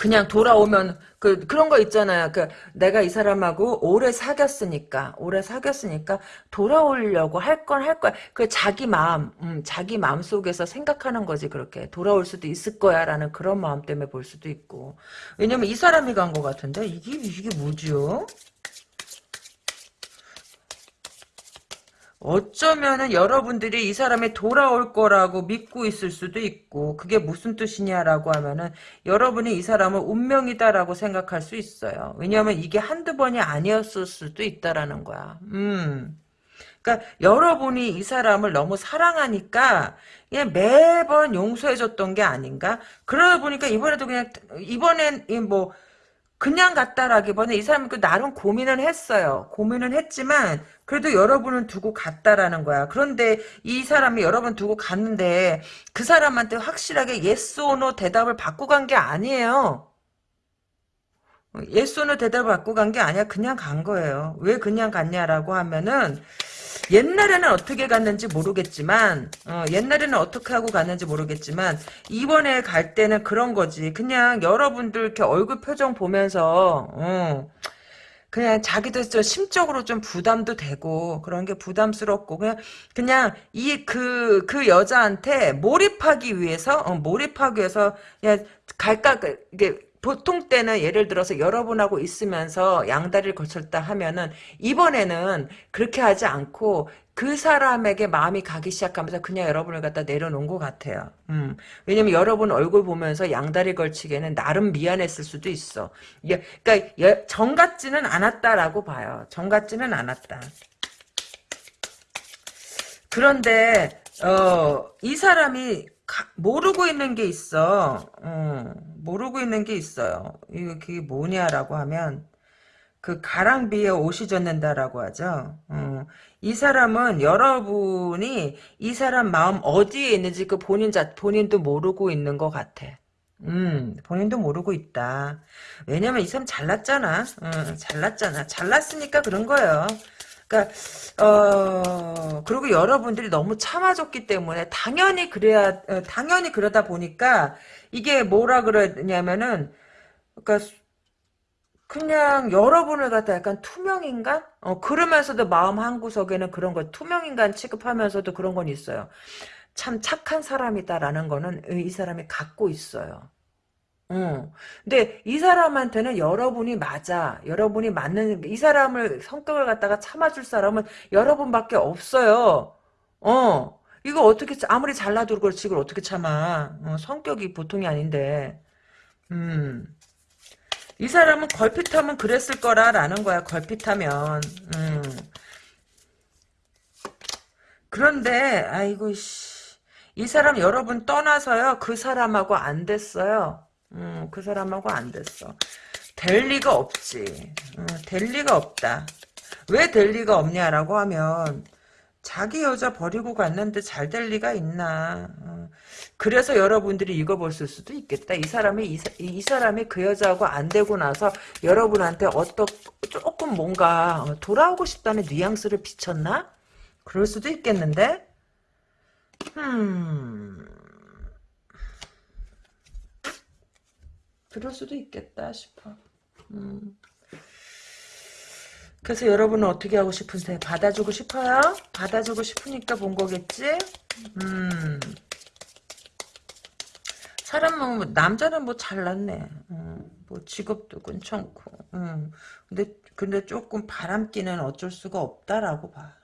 그냥 돌아오면 그 그런 거 있잖아요. 그 내가 이 사람하고 오래 사귀었으니까 오래 사귀었으니까 돌아오려고 할 건 할 거야. 그 자기 마음, 음, 자기 마음 속에서 생각하는 거지 그렇게 돌아올 수도 있을 거야라는 그런 마음 때문에 볼 수도 있고. 왜냐면 이 사람이 간 것 같은데 이게 이게 뭐지요? 어쩌면은 여러분들이 이 사람이 돌아올 거라고 믿고 있을 수도 있고 그게 무슨 뜻이냐라고 하면은 여러분이 이 사람을 운명이다라고 생각할 수 있어요. 왜냐하면 이게 한두 번이 아니었을 수도 있다라는 거야. 음. 그러니까 여러분이 이 사람을 너무 사랑하니까 그냥 매번 용서해줬던 게 아닌가? 그러다 보니까 이번에도 그냥 이번엔 뭐 그냥 갔다라기보다는 이 사람은 그 나름 고민을 했어요. 고민은 했지만 그래도 여러분은 두고 갔다라는 거야. 그런데 이 사람이 여러분 두고 갔는데 그 사람한테 확실하게 yes or no 대답을 받고 간 게 아니에요. yes or no 대답을 받고 간 게 아니야. 그냥 간 거예요. 왜 그냥 갔냐라고 하면은 옛날에는 어떻게 갔는지 모르겠지만 어, 옛날에는 어떻게 하고 갔는지 모르겠지만 이번에 갈 때는 그런 거지. 그냥 여러분들 이렇게 얼굴 표정 보면서 어, 그냥 자기도 좀 심적으로 좀 부담도 되고 그런 게 부담스럽고 그냥 그냥 이 그그 그 여자한테 몰입하기 위해서 어, 몰입하기 위해서 그냥 갈까 그, 이게 보통 때는 예를 들어서 여러분하고 있으면서 양다리를 거쳤다 하면은 이번에는 그렇게 하지 않고 그 사람에게 마음이 가기 시작하면서 그냥 여러분을 갖다 내려놓은 것 같아요. 음. 왜냐면 여러분 얼굴 보면서 양다리 걸치기에는 나름 미안했을 수도 있어. 예, 그러니까 정 같지는 않았다라고 봐요. 정 같지는 않았다. 그런데 어, 이 사람이 가, 모르고 있는 게 있어. 어, 모르고 있는 게 있어요. 이게 뭐냐라고 하면 그 가랑비에 옷이 젖는다라고 하죠. 어, 이 사람은 여러분이 이 사람 마음 어디에 있는지 그 본인 자 본인도 모르고 있는 것 같아. 음, 본인도 모르고 있다. 왜냐면 이 사람 잘났잖아. 어, 잘났잖아. 잘났으니까 그런 거예요. 그러니까 어 그리고 여러분들이 너무 참아줬기 때문에 당연히 그래야 어, 당연히 그러다 보니까 이게 뭐라 그러냐면은 그러니까 그냥 여러분을 갖다 약간 투명인간? 어 그러면서도 마음 한 구석에는 그런 거 투명인간 취급하면서도 그런 건 있어요. 참 착한 사람이다라는 거는 이 사람이 갖고 있어요. 어. 근데 이 사람한테는 여러분이 맞아. 여러분이 맞는 이 사람을 성격을 갖다가 참아줄 사람은 여러분밖에 없어요. 어. 이거 어떻게 아무리 잘나도 그렇지 이걸 어떻게 참아. 어, 성격이 보통이 아닌데. 음. 이 사람은 걸핏하면 그랬을 거라라는 거야. 걸핏하면. 음. 그런데 아이고 씨. 이 사람 여러분 떠나서요. 그 사람하고 안 됐어요. 음, 그 사람하고 안 됐어. 될 리가 없지. 음, 될 리가 없다. 왜 될 리가 없냐라고 하면 자기 여자 버리고 갔는데 잘 될 리가 있나. 어. 그래서 여러분들이 읽어볼 수도 있겠다. 이 사람이 이, 이, 사람이 그 여자하고 안 되고 나서 여러분한테 어떤 조금 뭔가 돌아오고 싶다는 뉘앙스를 비쳤나? 그럴 수도 있겠는데. 음. 그럴 수도 있겠다 싶어. 음. 그래서 여러분은 어떻게 하고 싶으세요? 받아주고 싶어요? 받아주고 싶으니까 본 거겠지? 음. 사람은 뭐, 남자는 뭐 잘났네. 음, 뭐 직업도 괜찮고. 음. 근데 근데 조금 바람기는 어쩔 수가 없다라고 봐.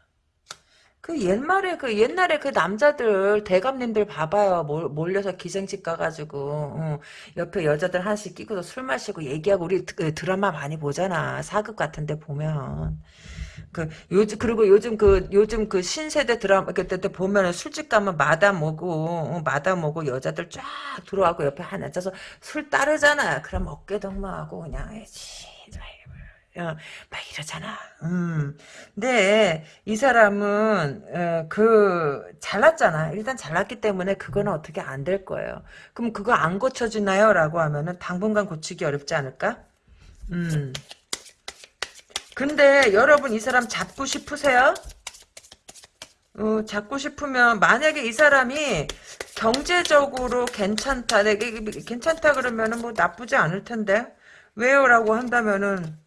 그 옛말에 그 옛날에 그 남자들 대감님들 봐봐요 몰려서 기생집 가가지고 어, 옆에 여자들 하나씩 끼고서 술 마시고 얘기하고 우리 그 드라마 많이 보잖아 사극 같은데 보면 그 요즘 그리고 요즘 그 요즘 그 신세대 드라마 그때 때 보면은 술집 가면 마담 오고 어, 마담 오고 여자들 쫙 들어와고 옆에 하나 앉아서 술 따르잖아 그럼 어깨 동무하고 그냥 지 어, 막 이러잖아. 음. 근데 이 사람은 어, 그 잘났잖아. 일단 잘났기 때문에 그거는 어떻게 안 될 거예요. 그럼 그거 안 고쳐지나요? 라고 하면은 당분간 고치기 어렵지 않을까? 음. 근데 여러분 이 사람 잡고 싶으세요? 어, 잡고 싶으면 만약에 이 사람이 경제적으로 괜찮다, 내게 괜찮다 그러면은 뭐 나쁘지 않을 텐데 왜요라고 한다면은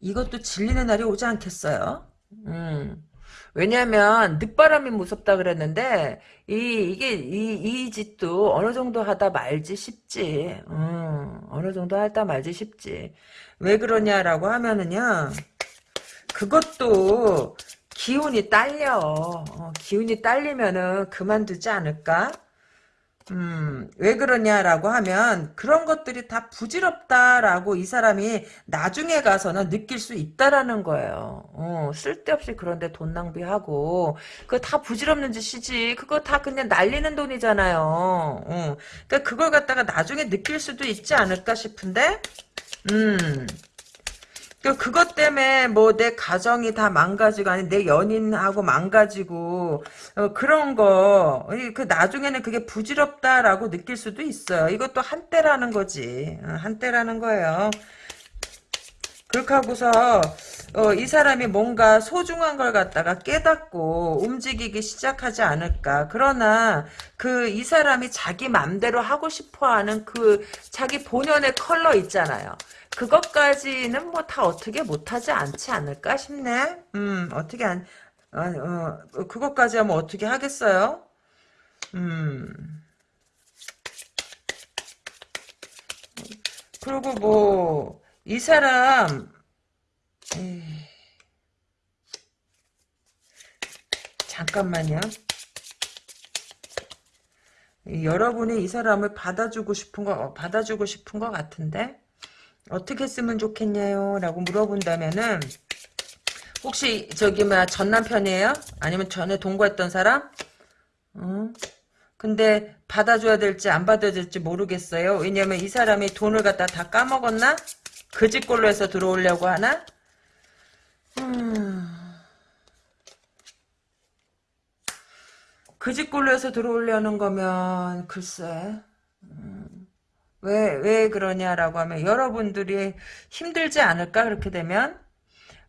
이것도 질리는 날이 오지 않겠어요? 음. 왜냐면 늦바람이 무섭다 그랬는데 이 이게 이, 이 짓도 어느 정도 하다 말지 싶지. 음, 어느 정도 하다 말지 싶지. 왜 그러냐라고 하면은요. 그것도 기운이 딸려. 어, 기운이 딸리면은 그만두지 않을까? 음, 왜 그러냐라고 하면 그런 것들이 다 부질없다라고 이 사람이 나중에 가서는 느낄 수 있다라는 거예요. 어, 쓸데없이 그런데 돈 낭비하고 그거 다 부질없는 짓이지. 그거 다 그냥 날리는 돈이잖아요. 어, 그러니까 그걸 갖다가 나중에 느낄 수도 있지 않을까 싶은데 음. 그 그것 때문에 뭐 내 가정이 다 망가지고 아니 내 연인하고 망가지고 어, 그런 거 그 나중에는 그게 부질없다라고 느낄 수도 있어요. 이것도 한때라는 거지. 어, 한때라는 거예요. 그렇게 하고서 어, 이 사람이 뭔가 소중한 걸 갖다가 깨닫고 움직이기 시작하지 않을까. 그러나 그 이 사람이 자기 맘대로 하고 싶어하는 그 자기 본연의 컬러 있잖아요. 그것까지는 뭐 다 어떻게 못하지 않지 않을까 싶네. 음, 어떻게 안, 어, 어, 그것까지 하면 어떻게 하겠어요? 음. 그리고 뭐, 이 사람, 에이. 잠깐만요. 여러분이 이 사람을 받아주고 싶은 거, 받아주고 싶은 것 같은데? 어떻게 쓰면 좋겠냐요? 라고 물어본다면은 혹시 저기 뭐야 전 남편이에요? 아니면 전에 동거했던 사람? 어? 근데 받아줘야 될지 안 받아야 될지 모르겠어요. 왜냐면 이 사람이 돈을 갖다 다 까먹었나? 그 집꼴로 해서 들어오려고 하나? 음... 그 집꼴로 해서 들어오려는 거면 글쎄 음... 왜, 왜 그러냐라고 하면 여러분들이 힘들지 않을까 그렇게 되면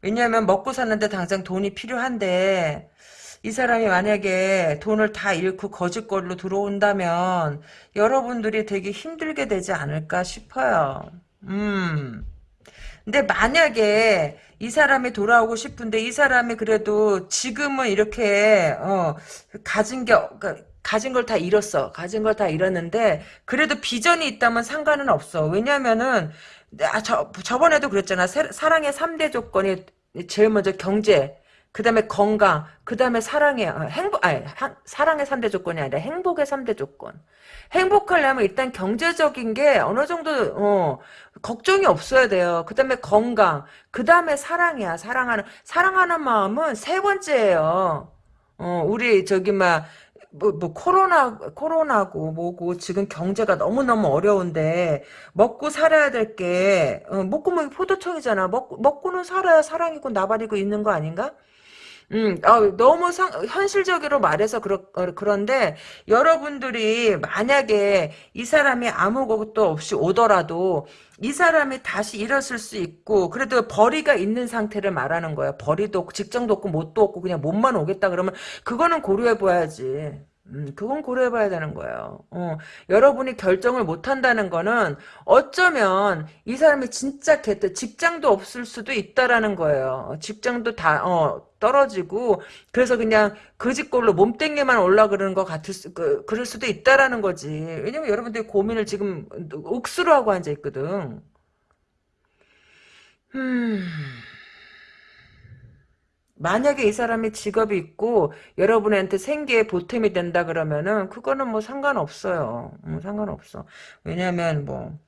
왜냐하면 먹고 사는데 당장 돈이 필요한데 이 사람이 만약에 돈을 다 잃고 거짓걸로 들어온다면 여러분들이 되게 힘들게 되지 않을까 싶어요. 음. 근데 만약에 이 사람이 돌아오고 싶은데 이 사람이 그래도 지금은 이렇게 어 가진 게 그러니까 가진 걸 다 잃었어. 가진 걸 다 잃었는데 그래도 비전이 있다면 상관은 없어. 왜냐면은 아, 저, 저번에도 그랬잖아. 사랑의 3대 조건이 제일 먼저 경제, 그 다음에 건강, 그 다음에 사랑의, 어, 행복, 아니, 사랑의 3대 조건이 아니라 행복의 3대 조건. 행복하려면 일단 경제적인 게 어느 정도, 어, 걱정이 없어야 돼요. 그 다음에 건강, 그 다음에 사랑이야. 사랑하는, 사랑하는 마음은 세 번째예요. 어, 우리, 저기, 막, 뭐, 뭐, 코로나, 코로나고, 뭐고, 지금 경제가 너무 너무 어려운데, 먹고 살아야 될 게, 어, 먹고 먹이 포도청이잖아. 먹고, 먹고는 살아야 사랑이고 나발이고 있는 거 아닌가? 음, 어, 너무 상, 현실적으로 말해서 그렇, 어, 그런데 여러분들이 만약에 이 사람이 아무것도 없이 오더라도 이 사람이 다시 일었을 수 있고 그래도 벌이가 있는 상태를 말하는 거야. 벌이도 없고 직장도 없고 못도 없고 그냥 몸만 오겠다 그러면 그거는 고려해 봐야지. 음, 그건 고려해봐야 되는 거예요. 어, 여러분이 결정을 못한다는 거는 어쩌면 이 사람이 진짜 개뜨 직장도 없을 수도 있다라는 거예요. 직장도 다 어, 떨어지고 그래서 그냥 그 집골로 몸땡이만 올라 그러는 것 같을 수, 그, 그럴 수도 있다라는 거지. 왜냐면 여러분들이 고민을 지금 옥수로 하고 앉아 있거든. 음. 만약에 이 사람이 직업이 있고 여러분한테 생계에 보탬이 된다 그러면은 그거는 뭐 상관없어요. 음, 상관없어. 왜냐면 뭐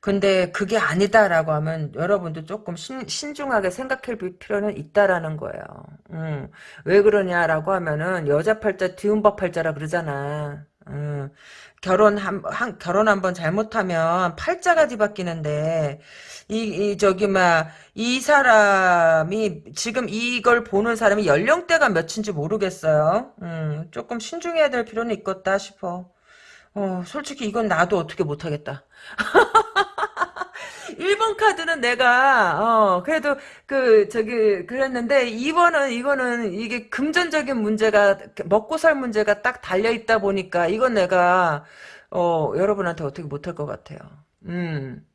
근데 그게 아니다라고 하면 여러분도 조금 신, 신중하게 생각해 볼 필요는 있다라는 거예요. 음, 왜 그러냐라고 하면은 여자 팔자 뒤움박 팔자라 그러잖아. 음, 결혼 한, 한 결혼 한번 잘못하면 팔자가 뒤바뀌는데 이, 이 저기 막 이 사람이 지금 이걸 보는 사람이 연령대가 몇인지 모르겠어요. 음, 조금 신중해야 될 필요는 있겠다 싶어. 어, 솔직히 이건 나도 어떻게 못하겠다. 1번 카드는 내가 어 그래도 그 저기 그랬는데 2번은 이거는 이게 금전적인 문제가 먹고 살 문제가 딱 달려 있다 보니까 이건 내가 어 여러분한테 어떻게 못할 것 같아요. 음.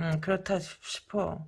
음 그렇다 싶어.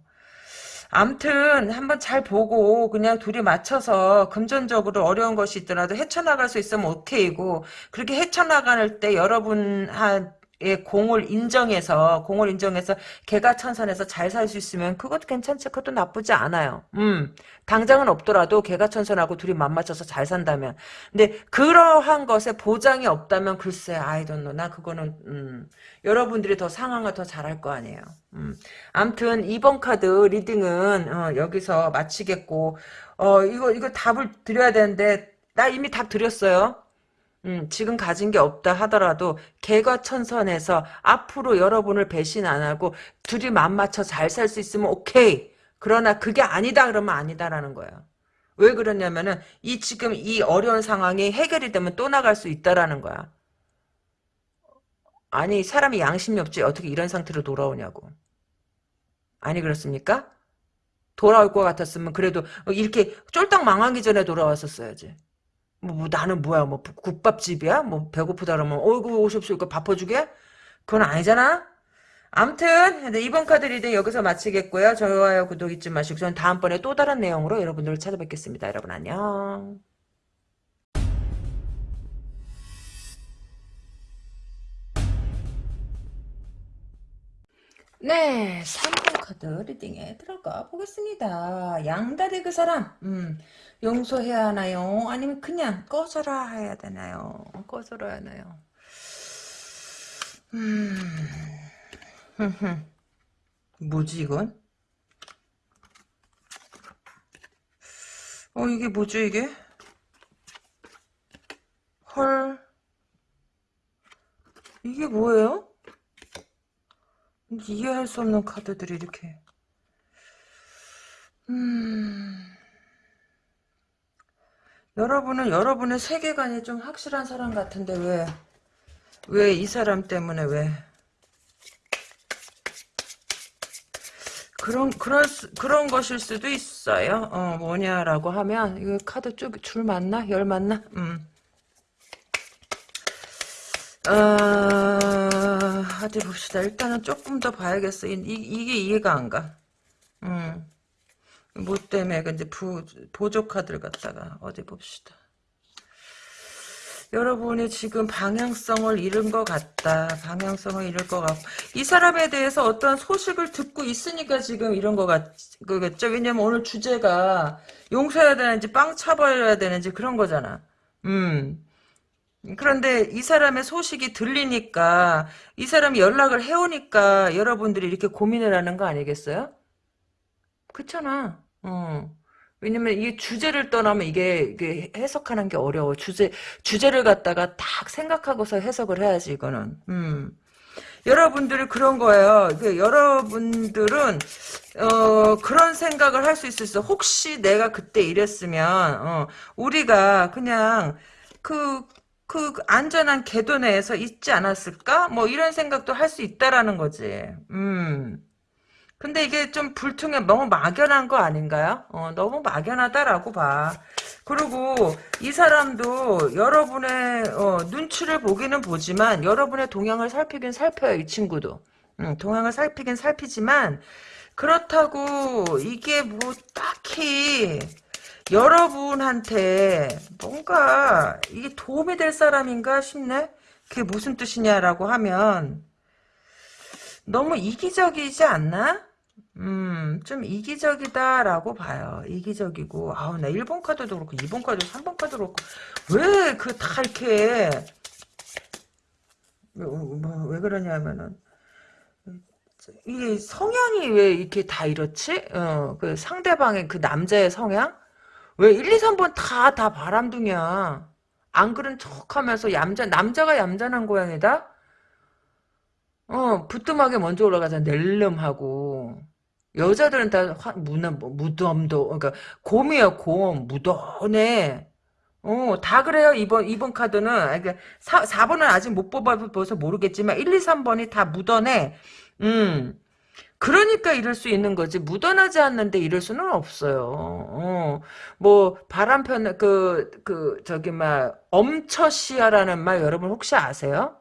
암튼 한번 잘 보고 그냥 둘이 맞춰서 금전적으로 어려운 것이 있더라도 헤쳐나갈 수 있으면 오케이고 그렇게 헤쳐나갈 때 여러분 한 예, 공을 인정해서 공을 인정해서 개가 천선해서 잘 살 수 있으면 그것도 괜찮지 그것도 나쁘지 않아요. 음 당장은 없더라도 개가 천선하고 둘이 맞맞춰서 잘 산다면 근데 그러한 것에 보장이 없다면 글쎄 I don't know 나 그거는 음, 여러분들이 더 상황을 더 잘할 거 아니에요. 음. 암튼 2번 카드 reading은 어, 여기서 마치겠고 어 이거 이거 답을 드려야 되는데 나 이미 답 드렸어요. 음, 지금 가진 게 없다 하더라도 개과천선해서 앞으로 여러분을 배신 안 하고 둘이 맘 맞춰 잘 살 수 있으면 오케이. 그러나 그게 아니다 그러면 아니다라는 거예요. 왜 그러냐면은 이 지금 이 어려운 상황이 해결이 되면 또 나갈 수 있다라는 거야. 아니 사람이 양심이 없지 어떻게 이런 상태로 돌아오냐고. 아니 그렇습니까? 돌아올 것 같았으면 그래도 이렇게 쫄딱 망하기 전에 돌아왔었어야지. 뭐, 뭐, 나는 뭐야? 뭐 국밥집이야? 뭐 배고프다 그러면 어이구 오십시오 밥퍼주게? 그건 아니잖아. 암튼 이번 카드 reading 여기서 마치겠고요. 좋아요 구독 잊지 마시고 저는 다음번에 또 다른 내용으로 여러분들을 찾아뵙겠습니다. 여러분 안녕 네, 3번 카드 리딩에 들어가 보겠습니다. 양다리 그 사람, 음, 용서해야 하나요? 아니면 그냥 꺼져라 해야 되나요? 꺼져라 하나요? 음, 뭐지 이건? 어 이게 뭐죠 이게? 헐 이게 뭐예요? 이해할 수 없는 카드들이 이렇게 음 여러분은 여러분의 세계관이 좀 확실한 사람 같은데 왜 왜 이 사람 때문에 왜 그런 그런 그런 것일 수도 있어요. 어 뭐냐라고 하면 이거 카드 쪽줄 맞나 열 맞나? 음. 어, 어디 봅시다. 일단은 조금 더 봐야겠어. 이, 이게 이해가 안 가. 음. 뭐 때문에 근데 부, 보조 카드를 갖다가 어디 봅시다. 여러분이 지금 방향성을 잃은 것 같다. 방향성을 잃을 것 같고 이 사람에 대해서 어떤 소식을 듣고 있으니까 지금 이런 것 같, 그겠죠. 왜냐면 오늘 주제가 용서해야 되는지 빵 차버려야 되는지 그런 거잖아. 음. 그런데 이 사람의 소식이 들리니까 이 사람이 연락을 해오니까 여러분들이 이렇게 고민을 하는 거 아니겠어요? 그렇잖아. 어. 왜냐면 이게 주제를 떠나면 이게, 이게 해석하는 게 어려워. 주제, 주제를 갖다가 딱 생각하고서 해석을 해야지, 이거는. 음. 여러분들이 그런 거예요. 그 여러분들은 어, 그런 생각을 할 수 있었어. 혹시 내가 그때 이랬으면 어, 우리가 그냥 그, 그 안전한 궤도 내에서 있지 않았을까? 뭐 이런 생각도 할 수 있다라는 거지. 음. 근데 이게 좀 불통해 너무 막연한 거 아닌가요? 어, 너무 막연하다라고 봐. 그리고 이 사람도 여러분의 어, 눈치를 보기는 보지만 여러분의 동향을 살피긴 살펴요. 이 친구도. 음, 동향을 살피긴 살피지만 그렇다고 이게 뭐 딱히 여러분한테 뭔가 이게 도움이 될 사람인가 싶네? 그게 무슨 뜻이냐라고 하면 너무 이기적이지 않나? 음, 좀 이기적이다라고 봐요. 이기적이고, 아우, 나 1번 카드도 그렇고, 2번 카드, 3번 카드도 그렇고, 왜 그 다 이렇게, 뭐, 뭐, 왜 그러냐면은, 이게 성향이 왜 이렇게 다 이렇지? 어, 그 상대방의 그 남자의 성향? 왜 1, 2, 3번 다, 다 바람둥이야. 안 그런 척 하면서 얌전, 남자가 얌전한 고양이다? 어, 부뚜막에 먼저 올라가자, 낼름하고. 여자들은 다 화, 무나, 뭐, 무덤도, 그러니까, 곰이야, 곰. 무던해. 어, 다 그래요, 이번, 이번 카드는. 그러니까 4, 4번은 아직 못 뽑아봐서 모르겠지만, 1, 2, 3번이 다 무던해. 음. 그러니까 이럴 수 있는 거지. 묻어나지 않는데 이럴 수는 없어요. 어. 뭐, 바람 편, 그, 그, 저기, 막, 엄처시야라는 말 여러분 혹시 아세요?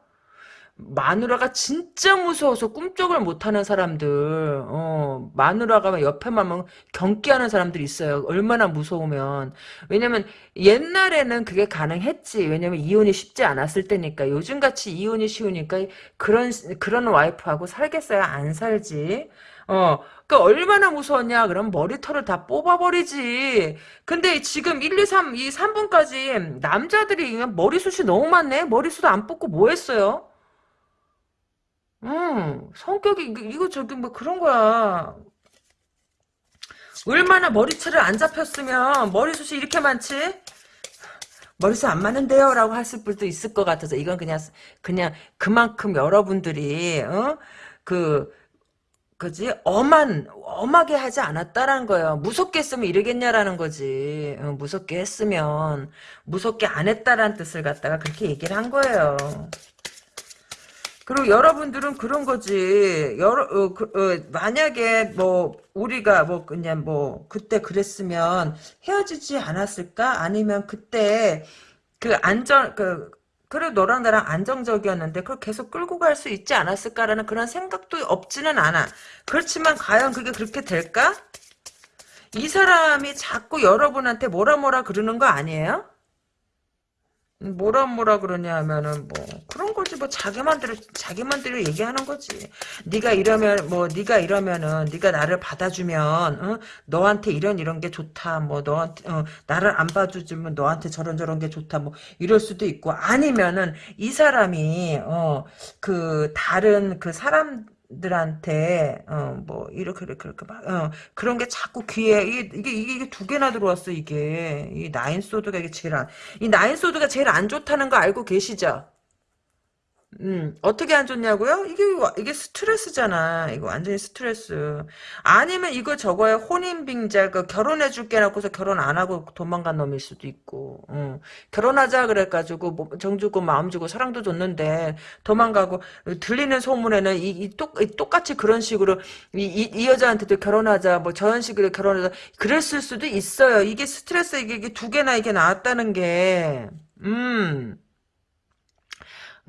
마누라가 진짜 무서워서 꿈쩍을 못하는 사람들, 어, 마누라가 옆에만 경기하는 사람들이 있어요. 얼마나 무서우면. 왜냐면 옛날에는 그게 가능했지. 왜냐면 이혼이 쉽지 않았을 때니까. 요즘같이 이혼이 쉬우니까 그런, 그런 와이프하고 살겠어요? 안 살지. 어, 그 얼마나 무서웠냐? 그럼 머리털을 다 뽑아버리지. 근데 지금 1, 2, 3, 이 3분까지 남자들이 머리숱이 너무 많네? 머리숱 안 뽑고 뭐 했어요? 음, 성격이, 이거, 저기 뭐 그런 거야. 얼마나 머리채를 안 잡혔으면 머리숱이 이렇게 많지? 머리숱 안 많은데요? 라고 하실 분도 있을 것 같아서 이건 그냥, 그냥 그만큼 여러분들이, 어? 그, 그지? 엄한, 엄하게 하지 않았다라는 거예요. 무섭게 했으면 이러겠냐라는 거지. 어, 무섭게 했으면, 무섭게 안 했다라는 뜻을 갖다가 그렇게 얘기를 한 거예요. 그리고 여러분들은 그런 거지. 여러 어, 그, 어, 만약에 뭐 우리가 뭐 그냥 뭐 그때 그랬으면 헤어지지 않았을까? 아니면 그때 그 안전 그 그래 너랑 나랑 안정적이었는데 그걸 계속 끌고 갈 수 있지 않았을까라는 그런 생각도 없지는 않아. 그렇지만 과연 그게 그렇게 될까? 이 사람이 자꾸 여러분한테 뭐라 뭐라 그러는 거 아니에요? 뭐라 뭐라 그러냐 하면은 뭐 그런 거지. 뭐 자기만대로 자기만대로 얘기하는 거지. 네가 이러면 뭐 네가 이러면은 네가 나를 받아주면 어? 너한테 이런 이런 게 좋다. 뭐 너한테 어, 나를 안 봐주면 너한테 저런 저런 게 좋다. 뭐 이럴 수도 있고 아니면은 이 사람이 어 그 다른 그 사람 들한테 어 뭐 이렇게 이렇게 이렇게 막 어, 그런 게 자꾸 귀에 이게 이게 이게 두 개나 들어왔어 이게 이 나인 소드가 이게 제일 안 이 나인 소드가 제일 안 좋다는 거 알고 계시죠? 음, 어떻게 안 좋냐고요? 이게, 이게 스트레스잖아. 이거 완전히 스트레스. 아니면 이거 저거에 혼인빙자, 그 결혼해줄게 놓고서 결혼 안 하고 도망간 놈일 수도 있고, 음. 결혼하자 그래가지고, 뭐, 정 주고 마음 주고 사랑도 줬는데, 도망가고, 들리는 소문에는 이, 이 똑, 이 똑같이 그런 식으로, 이, 이, 이 여자한테도 결혼하자, 뭐 저런 식으로 결혼하자, 그랬을 수도 있어요. 이게 스트레스, 이게, 이게 두 개나 이게 나왔다는 게, 음.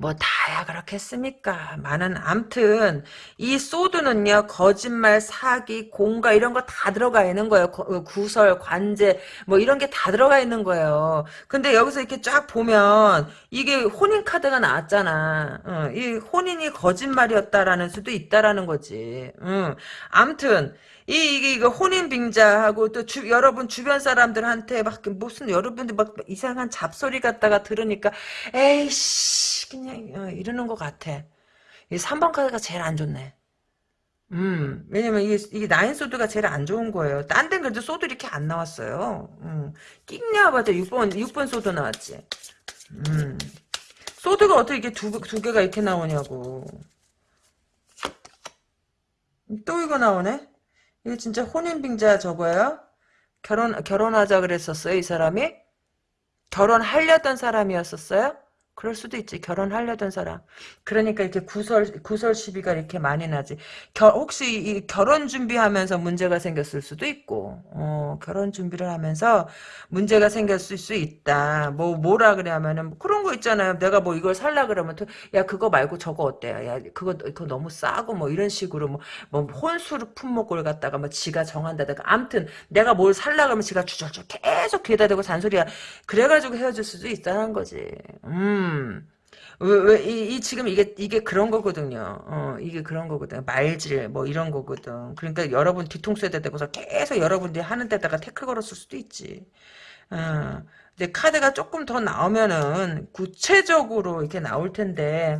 뭐 다야 그렇겠습니까? 많은 암튼 이 소드는요 거짓말, 사기, 공가 이런 거 다 들어가 있는 거예요. 어, 구설, 관제 뭐 이런 게 다 들어가 있는 거예요. 근데 여기서 이렇게 쫙 보면 이게 혼인 카드가 나왔잖아. 어, 이 혼인이 거짓말이었다라는 수도 있다라는 거지. 응. 암튼 이, 이게, 이거 혼인 빙자하고 또 주, 여러분 주변 사람들한테 막 무슨 여러분들 막 이상한 잡소리 갖다가 들으니까 에이씨 그냥 어, 이러는 것 같아. 이 3번 카드가 제일 안 좋네. 음, 왜냐면 이게, 이게 nine sword가 제일 안 좋은 거예요. 딴 데는 그래도 sword 이렇게 안 나왔어요. 음, 낑냐봐도 6번, 6번 sword 나왔지. 음, sword가 어떻게 이렇게 두, 두 개가 이렇게 나오냐고. 또 이거 나오네? 이거 진짜 혼인빙자 저거예요? 결혼, 결혼하자 그랬었어요, 이 사람이? 결혼하려던 사람이었었어요? 그럴 수도 있지. 결혼하려던 사람. 그러니까 이렇게 구설, 구설 시비가 이렇게 많이 나지. 결, 혹시 이 결혼 준비하면서 문제가 생겼을 수도 있고, 어, 결혼 준비를 하면서 문제가 생겼을 수 있다. 뭐, 뭐라 그래야면은, 뭐 그런 거 있잖아요. 내가 뭐 이걸 살라 그러면, 또, 야, 그거 말고 저거 어때요? 야, 그거, 그거 너무 싸고, 뭐 이런 식으로, 뭐, 뭐 혼수를 품목을 갖다가 뭐 지가 정한다든가. 암튼, 내가 뭘 살라 그러면 지가 주저주 계속 귀에다 대고 잔소리야. 그래가지고 헤어질 수도 있다는 거지. 음. 음. 왜, 왜, 이, 이, 지금 이게, 이게 그런 거거든요. 어, 이게 그런 거거든. 말질, 뭐, 이런 거거든. 그러니까 여러분 뒤통수에다 대고서 계속 여러분들이 하는 데다가 태클 걸었을 수도 있지. 어, 이제 카드가 조금 더 나오면은 구체적으로 이렇게 나올 텐데.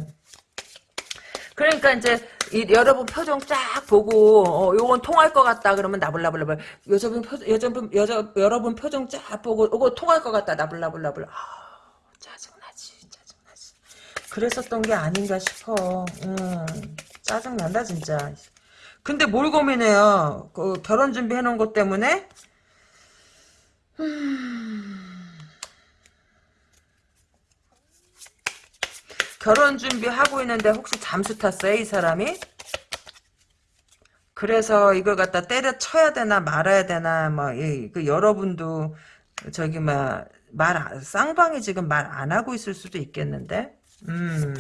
그러니까 이제 이, 여러분 표정 쫙 보고 어, 요건 통할 것 같다 그러면 나불나불나불 여자분 표 여자분 여자 여러분 표정 쫙 보고 요거 통할 것 같다 나불나불나불 아. 그랬었던 게 아닌가 싶어. 음, 짜증난다 진짜. 근데 뭘 고민해요? 그 결혼 준비해놓은 것 때문에? 음... 결혼 준비하고 있는데 혹시 잠수 탔어요 이 사람이? 그래서 이걸 갖다 때려쳐야 되나 말아야 되나 뭐그 여러분도 저기 막말 쌍방이 지금 말 안 하고 있을 수도 있겠는데 음.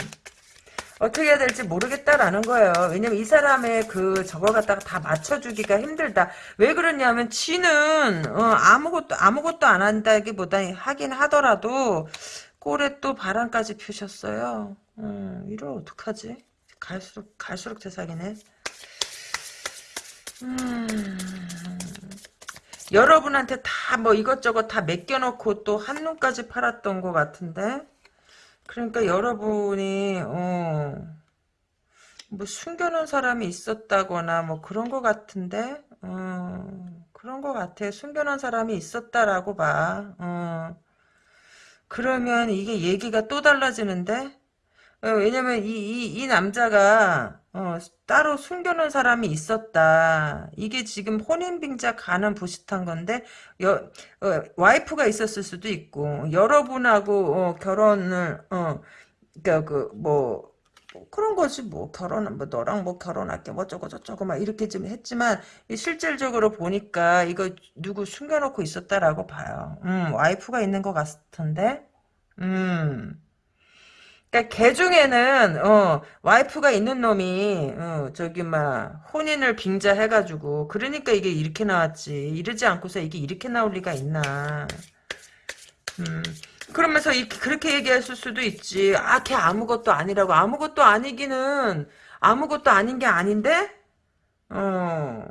어떻게 해야 될지 모르겠다라는 거예요. 왜냐면 이 사람의 그 저걸 갖다가 다 맞춰주기가 힘들다. 왜 그러냐면 지는 어, 아무것도 아무것도 안 한다기보다 하긴 하더라도 꼴에 또 바람까지 피우셨어요. 음, 이걸 어떡하지? 갈수록 갈수록 대사기네. 음, 여러분한테 다 뭐 이것저것 다 맡겨놓고 또 한눈까지 팔았던 것 같은데 그러니까 여러분이 어, 뭐 숨겨놓은 사람이 있었다거나 뭐 그런 것 같은데 어, 그런 것 같아. 숨겨놓은 사람이 있었다라고 봐. 어. 그러면 이게 얘기가 또 달라지는데 어, 왜냐면 이, 이, 이 남자가 어, 따로 숨겨놓은 사람이 있었다. 이게 지금 혼인빙자 가는 부식한 건데 여, 어, 와이프가 있었을 수도 있고 여러분하고 어, 결혼을 어, 그러니까 그뭐 뭐 그런 거지 뭐 결혼 뭐 너랑 뭐 결혼할게 뭐 저거 저쩌고 막 이렇게 좀 했지만 실질적으로 보니까 이거 누구 숨겨놓고 있었다라고 봐요. 음 와이프가 있는 것 같은데 음. 그러니까 개 중에는 어, 와이프가 있는 놈이 어, 저기 막 혼인을 빙자해가지고 그러니까 이게 이렇게 나왔지. 이러지 않고서 이게 이렇게 나올 리가 있나. 음, 그러면서 이, 그렇게 얘기했을 수도 있지. 아 걔 아무것도 아니라고. 아무것도 아니기는 아무것도 아닌 게 아닌데? 어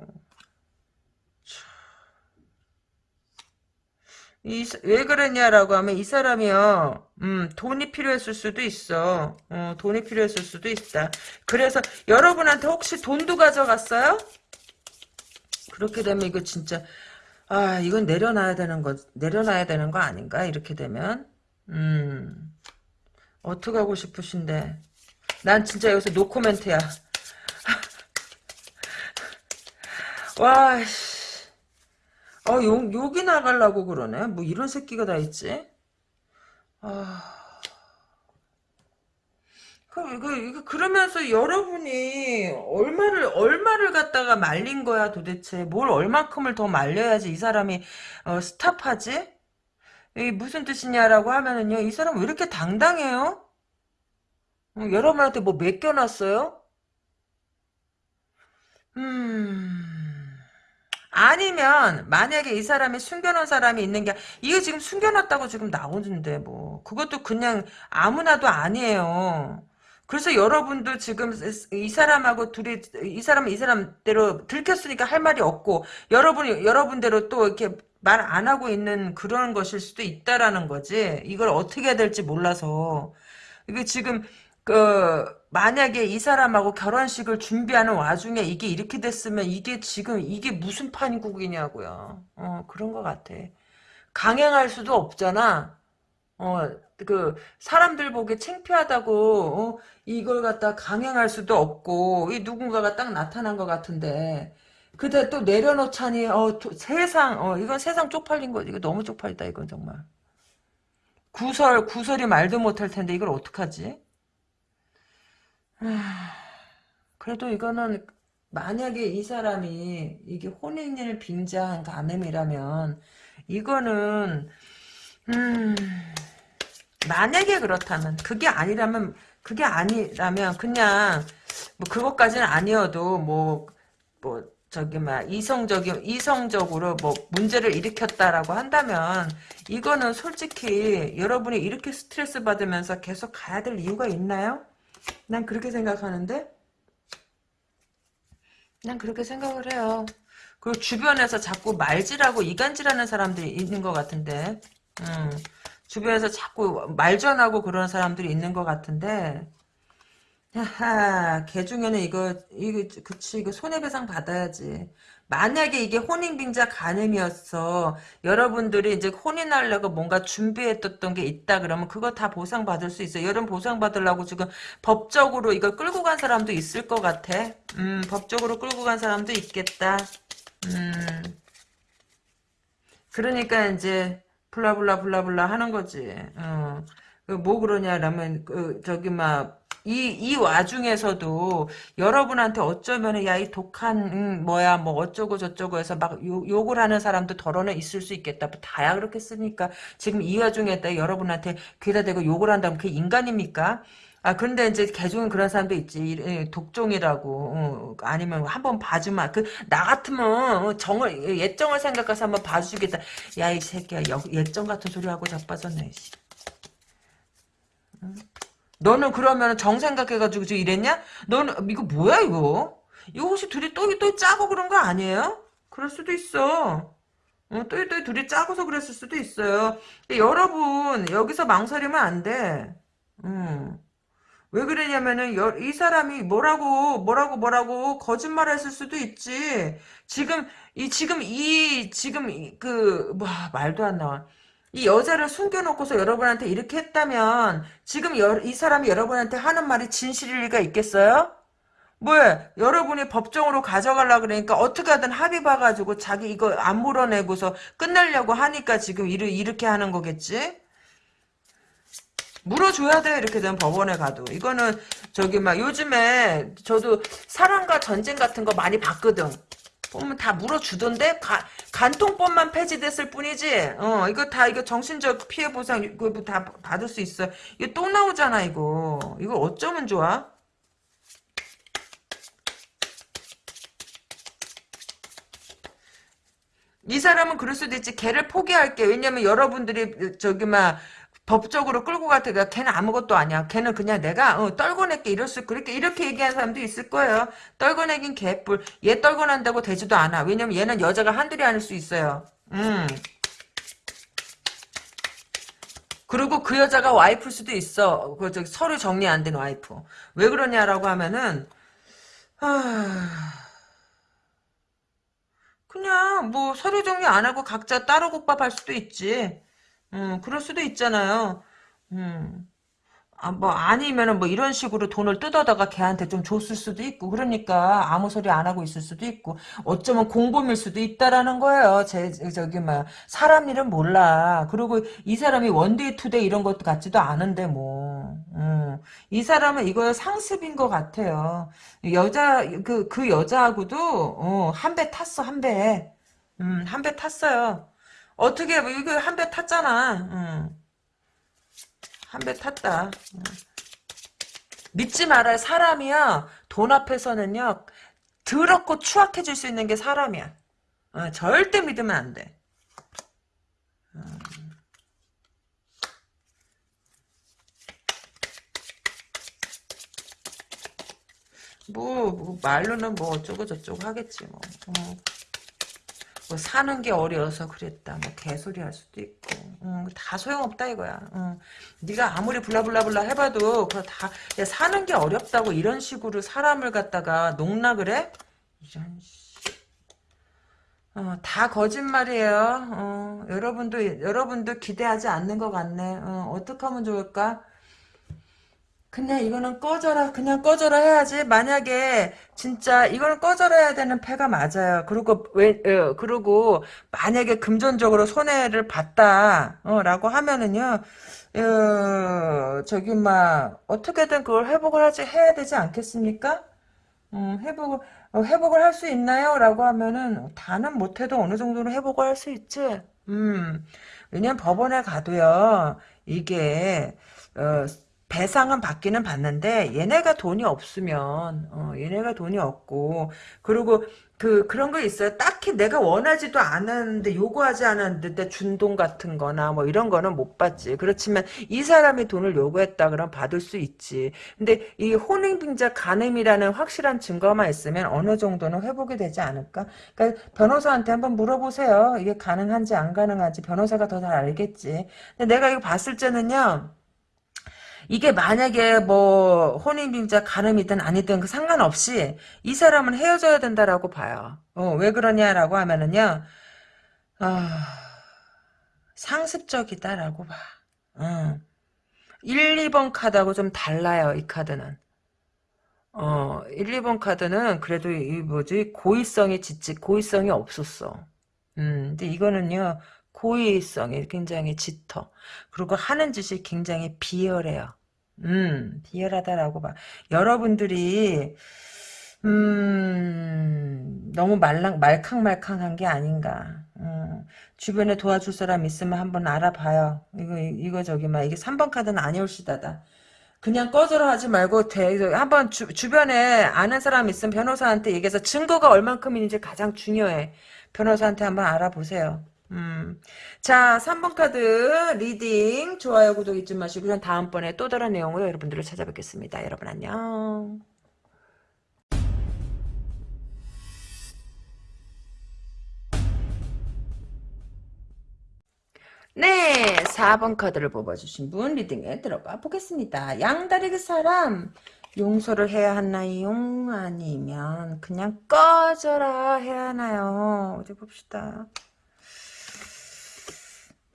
이, 왜 그러냐라고 하면 이 사람이요, 음, 돈이 필요했을 수도 있어. 어, 돈이 필요했을 수도 있다. 그래서 여러분한테 혹시 돈도 가져갔어요? 그렇게 되면 이거 진짜, 아, 이건 내려놔야 되는 거, 내려놔야 되는 거 아닌가? 이렇게 되면. 음, 어떻게 하고 싶으신데. 난 진짜 여기서 노코멘트야. 와, 씨. 아, 욕, 욕이 나가려고 그러네. 뭐 이런 새끼가 다 있지? 아. 그, 그, 그러면서 여러분이 얼마를, 얼마를 갖다가 말린 거야 도대체. 뭘 얼마큼을 더 말려야지 이 사람이, 어, 스탑하지? 이 무슨 뜻이냐라고 하면은요, 이 사람 왜 이렇게 당당해요? 어, 여러분한테 뭐 맡겨놨어요? 음. 아니면 만약에 이 사람이 숨겨놓은 사람이 있는 게 이거 지금 숨겨놨다고 지금 나오는데 뭐 그것도 그냥 아무나도 아니에요. 그래서 여러분도 지금 이 사람하고 둘이 이 사람은 이 사람대로 들켰으니까 할 말이 없고 여러분이 여러분대로 또 이렇게 말 안 하고 있는 그런 것일 수도 있다라는 거지. 이걸 어떻게 해야 될지 몰라서 이게 지금 그 만약에 이 사람하고 결혼식을 준비하는 와중에 이게 이렇게 됐으면 이게 지금 이게 무슨 판국이냐고요. 어 그런 것 같아. 강행할 수도 없잖아. 어그 사람들 보기 창피하다고 어, 이걸 갖다 강행할 수도 없고 이 누군가가 딱 나타난 것 같은데 그때 또 내려놓자니 어 도, 세상 어 이건 세상 쪽팔린 거 이거 너무 쪽팔리다 이건 정말 구설 구설이 말도 못할 텐데 이걸 어떡하지? 그래도 이거는 만약에 이 사람이 이게 혼인을 빙자한 간음이라면 이거는 음 만약에 그렇다면 그게 아니라면 그게 아니라면 그냥 뭐 그것까지는 아니어도 뭐뭐 저기 막 이성적인 이성적으로 뭐 문제를 일으켰다라고 한다면 이거는 솔직히 여러분이 이렇게 스트레스 받으면서 계속 가야 될 이유가 있나요? 난 그렇게 생각하는데 난 그렇게 생각을 해요. 그리고 주변에서 자꾸 말질하고 이간질하는 사람들이 있는 것 같은데 음, 주변에서 자꾸 말전하고 그런 사람들이 있는 것 같은데 하하, 걔 중에는 이거, 이거, 그치, 이거 손해배상 받아야지. 만약에 이게 혼인빙자 간음이었어. 여러분들이 이제 혼인하려고 뭔가 준비했던 게 있다 그러면 그거 다 보상받을 수 있어. 여러분 보상받으려고 지금 법적으로 이걸 끌고 간 사람도 있을 것 같아. 음, 법적으로 끌고 간 사람도 있겠다. 음. 그러니까 이제, 블라블라 블라블라 하는 거지. 어. 그뭐 그러냐라면, 그, 저기, 막, 이, 이 와중에서도 여러분한테 어쩌면 야, 이 독한, 음, 뭐야, 뭐 어쩌고 저쩌고 해서 막 욕, 욕을 하는 사람도 덜어는 있을 수 있겠다. 뭐 다야 그렇게 쓰니까 지금 이 와중에 여러분한테 귀에다 대고 욕을 한다면 그게 인간입니까? 아, 근데 이제 개종은 그런 사람도 있지. 독종이라고. 어, 아니면 한번 봐주마. 그, 나 같으면 어, 정을, 예정을 생각해서 한번 봐주겠다. 야, 이 새끼야. 예정 같은 소리 하고 자빠졌네. 응? 너는 그러면 정 생각해가지고 저 이랬냐? 너는 이거 뭐야 이거? 이거 혹시 둘이 또, 또 짜고 그런 거 아니에요? 그럴 수도 있어. 어, 또, 또 둘이 짜고서 그랬을 수도 있어요. 여러분 여기서 망설이면 안 돼. 음. 왜 그러냐면은 여, 이 사람이 뭐라고 뭐라고 뭐라고 거짓말했을 수도 있지. 지금 이 지금 이 지금 그 뭐 말도 안 나와. 이 여자를 숨겨놓고서 여러분한테 이렇게 했다면 지금 여, 이 사람이 여러분한테 하는 말이 진실일 리가 있겠어요? 뭐야 여러분이 법정으로 가져가려 그러니까 어떻게 하든 합의 봐가지고 자기 이거 안 물어내고서 끝내려고 하니까 지금 이르, 이렇게 하는 거겠지? 물어줘야 돼 이렇게 되면 법원에 가도 이거는 저기 막 요즘에 저도 사랑과 전쟁 같은 거 많이 봤거든 보면 다 물어주던데 가, 간통법만 폐지됐을 뿐이지. 어 이거 다 이거 정신적 피해 보상 이거 뭐다 받을 수 있어 이거 또 나오잖아 이거. 이거 어쩌면 좋아? 이 사람은 그럴 수도 있지. 걔를 포기할게. 왜냐면 여러분들이 저기 막 법적으로 끌고 갈 때가 걔는 아무것도 아니야. 걔는 그냥 내가 어, 떨궈낼게 이럴 수 그렇게 이렇게 얘기하는 사람도 있을 거예요. 떨궈내긴 개뿔. 얘 떨궈낸다고 되지도 않아. 왜냐면 얘는 여자가 한둘이 아닐 수 있어요. 음. 그리고 그 여자가 와이프일 수도 있어. 그 저기 서류 정리 안 된 와이프. 왜 그러냐라고 하면은 하... 그냥 뭐 서류 정리 안 하고 각자 따로 국밥 할 수도 있지. 음, 그럴 수도 있잖아요. 음. 아, 뭐, 아니면은 뭐 이런 식으로 돈을 뜯어다가 걔한테 좀 줬을 수도 있고, 그러니까 아무 소리 안 하고 있을 수도 있고, 어쩌면 공범일 수도 있다라는 거예요. 제, 저기, 뭐, 사람 일은 몰라. 그리고 이 사람이 one day two day 이런 것도 같지도 않은데, 뭐. 음. 이 사람은 이거 상습인 것 같아요. 여자, 그, 그 여자하고도, 어, 한 배 탔어, 한 배. 음, 한 배 탔어요. 어떻게 뭐 이거 한 배 탔잖아. 응. 한배 탔다. 응. 믿지 말아요. 사람이야. 돈 앞에서는요. 더럽고 추악해질 수 있는 게 사람이야. 어, 절대 믿으면 안 돼. 음. 뭐, 뭐, 말로는 뭐 어쩌고 저쩌고 하겠지 뭐. 어. 뭐 사는 게 어려워서 그랬다. 뭐 개소리 할 수도 있고. 음, 다 소용없다 이거야. 음. 네가 아무리 블라블라블라 해봐도 그거 다 야, 사는 게 어렵다고 이런 식으로 사람을 갖다가 농락을 해? 이런 어, 다 거짓말이에요. 어, 여러분도 여러분도 기대하지 않는 것 같네. 어, 어떻게 하면 좋을까? 그냥 이거는 꺼져라 그냥 꺼져라 해야지. 만약에 진짜 이거는 꺼져라 해야 되는 패가 맞아요. 그리고 왜 어, 그리고 만약에 금전적으로 손해를 봤다 어, 라고 하면은요 어, 저기 막 어떻게든 그걸 회복을 하지 해야 되지 않겠습니까? 음, 회복을 어, 회복을 할 수 있나요? 라고 하면은 다는 못해도 어느 정도는 회복을 할 수 있지. 음. 왜냐면 법원에 가도요 이게 어, 배상은 받기는 받는데 얘네가 돈이 없으면 어, 얘네가 돈이 없고 그리고 그 그런 거 있어요. 딱히 내가 원하지도 않았는데 요구하지 않았는데 준돈 같은 거나 뭐 이런 거는 못 받지. 그렇지만 이 사람이 돈을 요구했다 그러면 받을 수 있지. 근데 이 혼인빙자 간음이라는 확실한 증거만 있으면 어느 정도는 회복이 되지 않을까? 그러니까 변호사한테 한번 물어보세요. 이게 가능한지 안 가능한지 변호사가 더 잘 알겠지. 근데 내가 이거 봤을 때는요. 이게 만약에 뭐 혼인빙자 가늠이든 아니든 그 상관없이 이 사람은 헤어져야 된다라고 봐요. 어, 왜 그러냐라고 하면은요. 어, 상습적이다라고 봐. 어. 1, 2번 카드하고 좀 달라요. 이 카드는. 어, 1, 2번 카드는 그래도 이 뭐지 고의성이 짙지 고의성이 없었어. 음, 근데 이거는요. 고의성이 굉장히 짙어. 그리고 하는 짓이 굉장히 비열해요. 음, 비열하다라고 봐. 여러분들이 음, 너무 말랑, 말캉말캉한 게 아닌가. 음, 주변에 도와줄 사람 있으면 한번 알아봐요. 이거, 이거 저기, 막, 이게 3번 카드는 아니올시다다. 그냥 꺼져라 하지 말고, 대, 한번 주, 주변에 아는 사람 있으면 변호사한테 얘기해서 증거가 얼만큼인지 가장 중요해. 변호사한테 한번 알아보세요. 음. 자, 3번 카드 reading 좋아요 구독 잊지 마시고 전 다음번에 또 다른 내용으로 여러분들을 찾아뵙겠습니다. 여러분 안녕. 네, 4번 카드를 뽑아주신 분 리딩에 들어가 보겠습니다. 양다리 그 사람 용서를 해야 하나요? 아니면 그냥 꺼져라 해야 하나요? 어디 봅시다.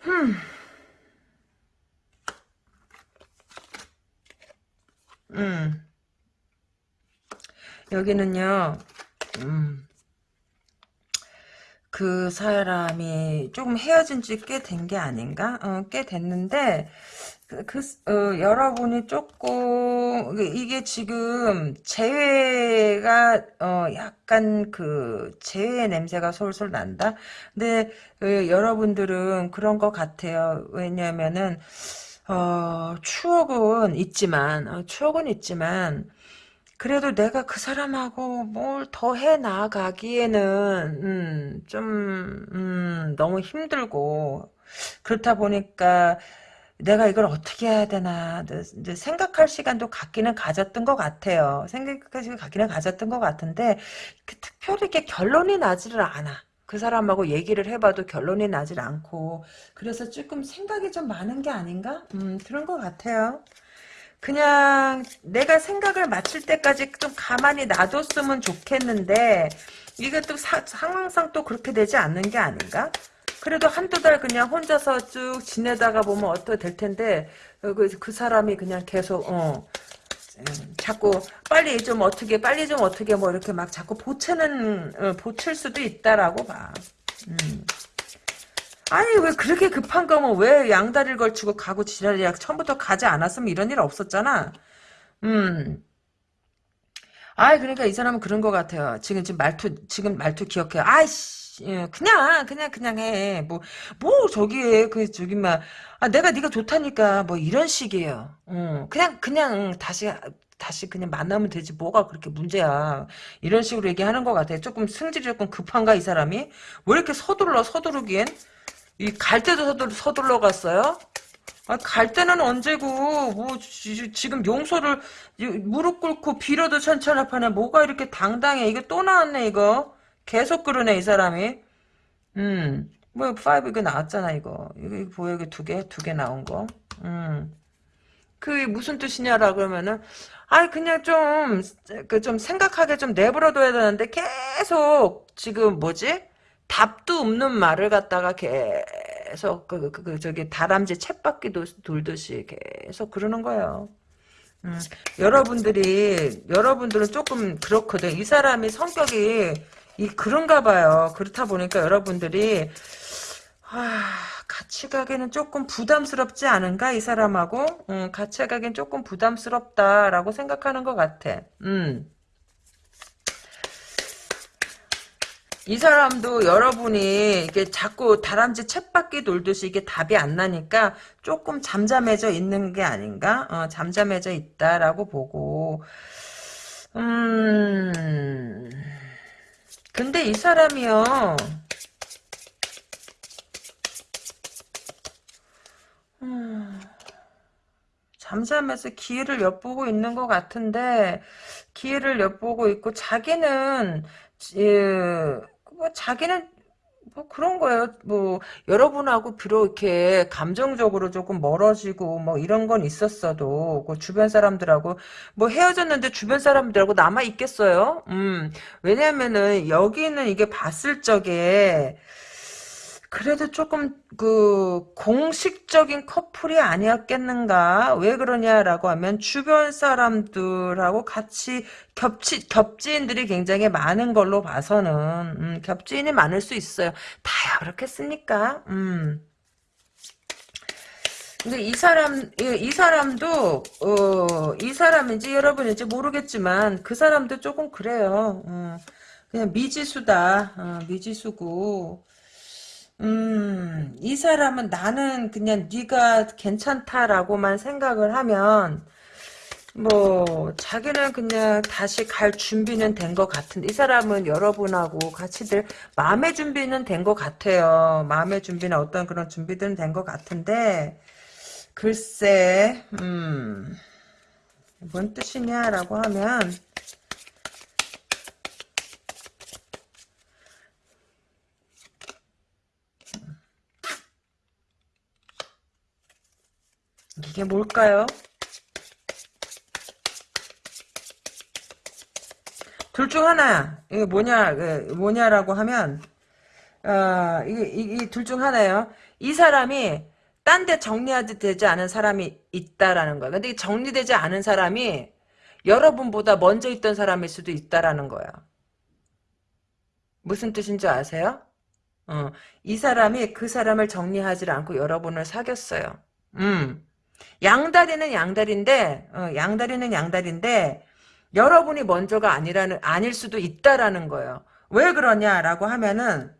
음. 음. 여기는요, 음. 그 사람이 조금 헤어진 지 꽤 된 게 아닌가? 어, 꽤 됐는데, 그, 그 어, 여러분이 조금 이게 지금 재회가 어, 약간 그 재회 냄새가 솔솔 난다. 근데 어, 여러분들은 그런 것 같아요. 왜냐면은 어, 추억은 있지만 어, 추억은 있지만 그래도 내가 그 사람하고 뭘 더 해 나가기에는 음, 좀 음, 너무 힘들고 그렇다 보니까 내가 이걸 어떻게 해야 되나 이제 생각할 시간도 갖기는 가졌던 것 같아요. 생각할 시간 갖기는 가졌던 것 같은데 그 특별히 이렇게 결론이 나지를 않아. 그 사람하고 얘기를 해봐도 결론이 나질 않고 그래서 조금 생각이 좀 많은 게 아닌가? 음, 그런 것 같아요. 그냥 내가 생각을 마칠 때까지 좀 가만히 놔뒀으면 좋겠는데 이게 또 사, 상황상 또 그렇게 되지 않는 게 아닌가? 그래도 한두 달 그냥 혼자서 쭉 지내다가 보면 어떻게 될 텐데 그, 그 사람이 그냥 계속 어 음, 자꾸 빨리 좀 어떻게 빨리 좀 어떻게 뭐 이렇게 막 자꾸 보채는 어, 보칠 수도 있다라고 봐. 음. 아니 왜 그렇게 급한 거면 왜 양다리를 걸치고 가고 지랄이야 처음부터 가지 않았으면 이런 일 없었잖아. 음. 아 그러니까 이 사람은 그런 것 같아요. 지금 지금 말투 지금 말투 기억해요. 아이씨. 예, 그냥 그냥 그냥 해. 뭐뭐 저기 그 저기 막 아, 내가 네가 좋다니까 뭐 이런 식이에요. 어, 그냥 그냥 다시 다시 그냥 만나면 되지 뭐가 그렇게 문제야. 이런 식으로 얘기하는 것 같아. 조금 승질이 조금 급한가 이 사람이? 왜 이렇게 서둘러 서두르긴? 이 갈 때도 서둘 서둘러 갔어요? 아, 갈 때는 언제고, 뭐, 지, 금 용서를, 무릎 꿇고 빌어도 천천하파네. 뭐가 이렇게 당당해. 이거 또 나왔네, 이거. 계속 그러네 이 사람이. 음, 뭐, 5 이거 나왔잖아, 이거. 이거, 보여, 이거 두 개, 두 개 나온 거. 음. 그게 무슨 뜻이냐라 그러면은, 아이, 그냥 좀, 그, 좀 생각하게 좀 내버려둬야 되는데, 계속, 지금 뭐지? 답도 없는 말을 갖다가 계속, 그, 그, 그 저기, 다람쥐 챗바퀴 돌듯이 계속 그러는 거예요. 음, 여러분들이, 여러분들은 조금 그렇거든. 이 사람이 성격이, 이, 그런가 봐요. 그렇다 보니까 여러분들이, 아, 같이 가기는 조금 부담스럽지 않은가 이 사람하고 음, 같이 가기는 조금 부담스럽다라고 생각하는 것 같아. 음. 이 사람도 여러분이 이게 자꾸 다람쥐 챗바퀴 돌듯이 이게 답이 안 나니까 조금 잠잠해져 있는 게 아닌가? 어, 잠잠해져 있다라고 보고 음 근데 이 사람이요. 음, 잠잠해서 기회를 엿보고 있는 것 같은데 기회를 엿보고 있고 자기는 예, 뭐 자기는 뭐 그런 거예요. 뭐 여러분하고 비록 이렇게 감정적으로 조금 멀어지고 뭐 이런 건 있었어도 그 주변 사람들하고 뭐 헤어졌는데 주변 사람들하고 남아 있겠어요. 음 왜냐면은 여기는 이게 봤을 적에 그래도 조금 그 공식적인 커플이 아니었겠는가? 왜 그러냐라고 하면 주변 사람들하고 같이 겹치 겹지인들이 굉장히 많은 걸로 봐서는 음, 겹지인이 많을 수 있어요. 다야 그렇겠습니까? 음. 근데 이 사람 이, 사람도 어 이 사람인지 여러분인지 모르겠지만 그 사람도 조금 그래요. 어, 그냥 미지수다. 어, 미지수고 음, 이 사람은 나는 그냥 네가 괜찮다라고만 생각을 하면 뭐 자기는 그냥 다시 갈 준비는 된 것 같은데 이 사람은 여러분하고 같이들 마음의 준비는 된 것 같아요. 마음의 준비나 어떤 그런 준비들은 된 것 같은데 글쎄 음, 뭔 뜻이냐라고 하면 이게 뭘까요? 둘 중 하나 이게 뭐냐 그 뭐냐라고 하면 어, 이게 둘중 하나예요. 이 사람이 딴 데 정리하지 되지 않은 사람이 있다라는 거야. 근데 정리되지 않은 사람이 여러분보다 먼저 있던 사람일 수도 있다라는 거야. 무슨 뜻인지 아세요? 어, 이 사람이 그 사람을 정리하지 않고 여러분을 사귀었어요. 음. 양다리는 양다리인데 어, 양다리는 양다리인데 여러분이 먼저가 아니라는 아닐 수도 있다라는 거예요. 왜 그러냐라고 하면은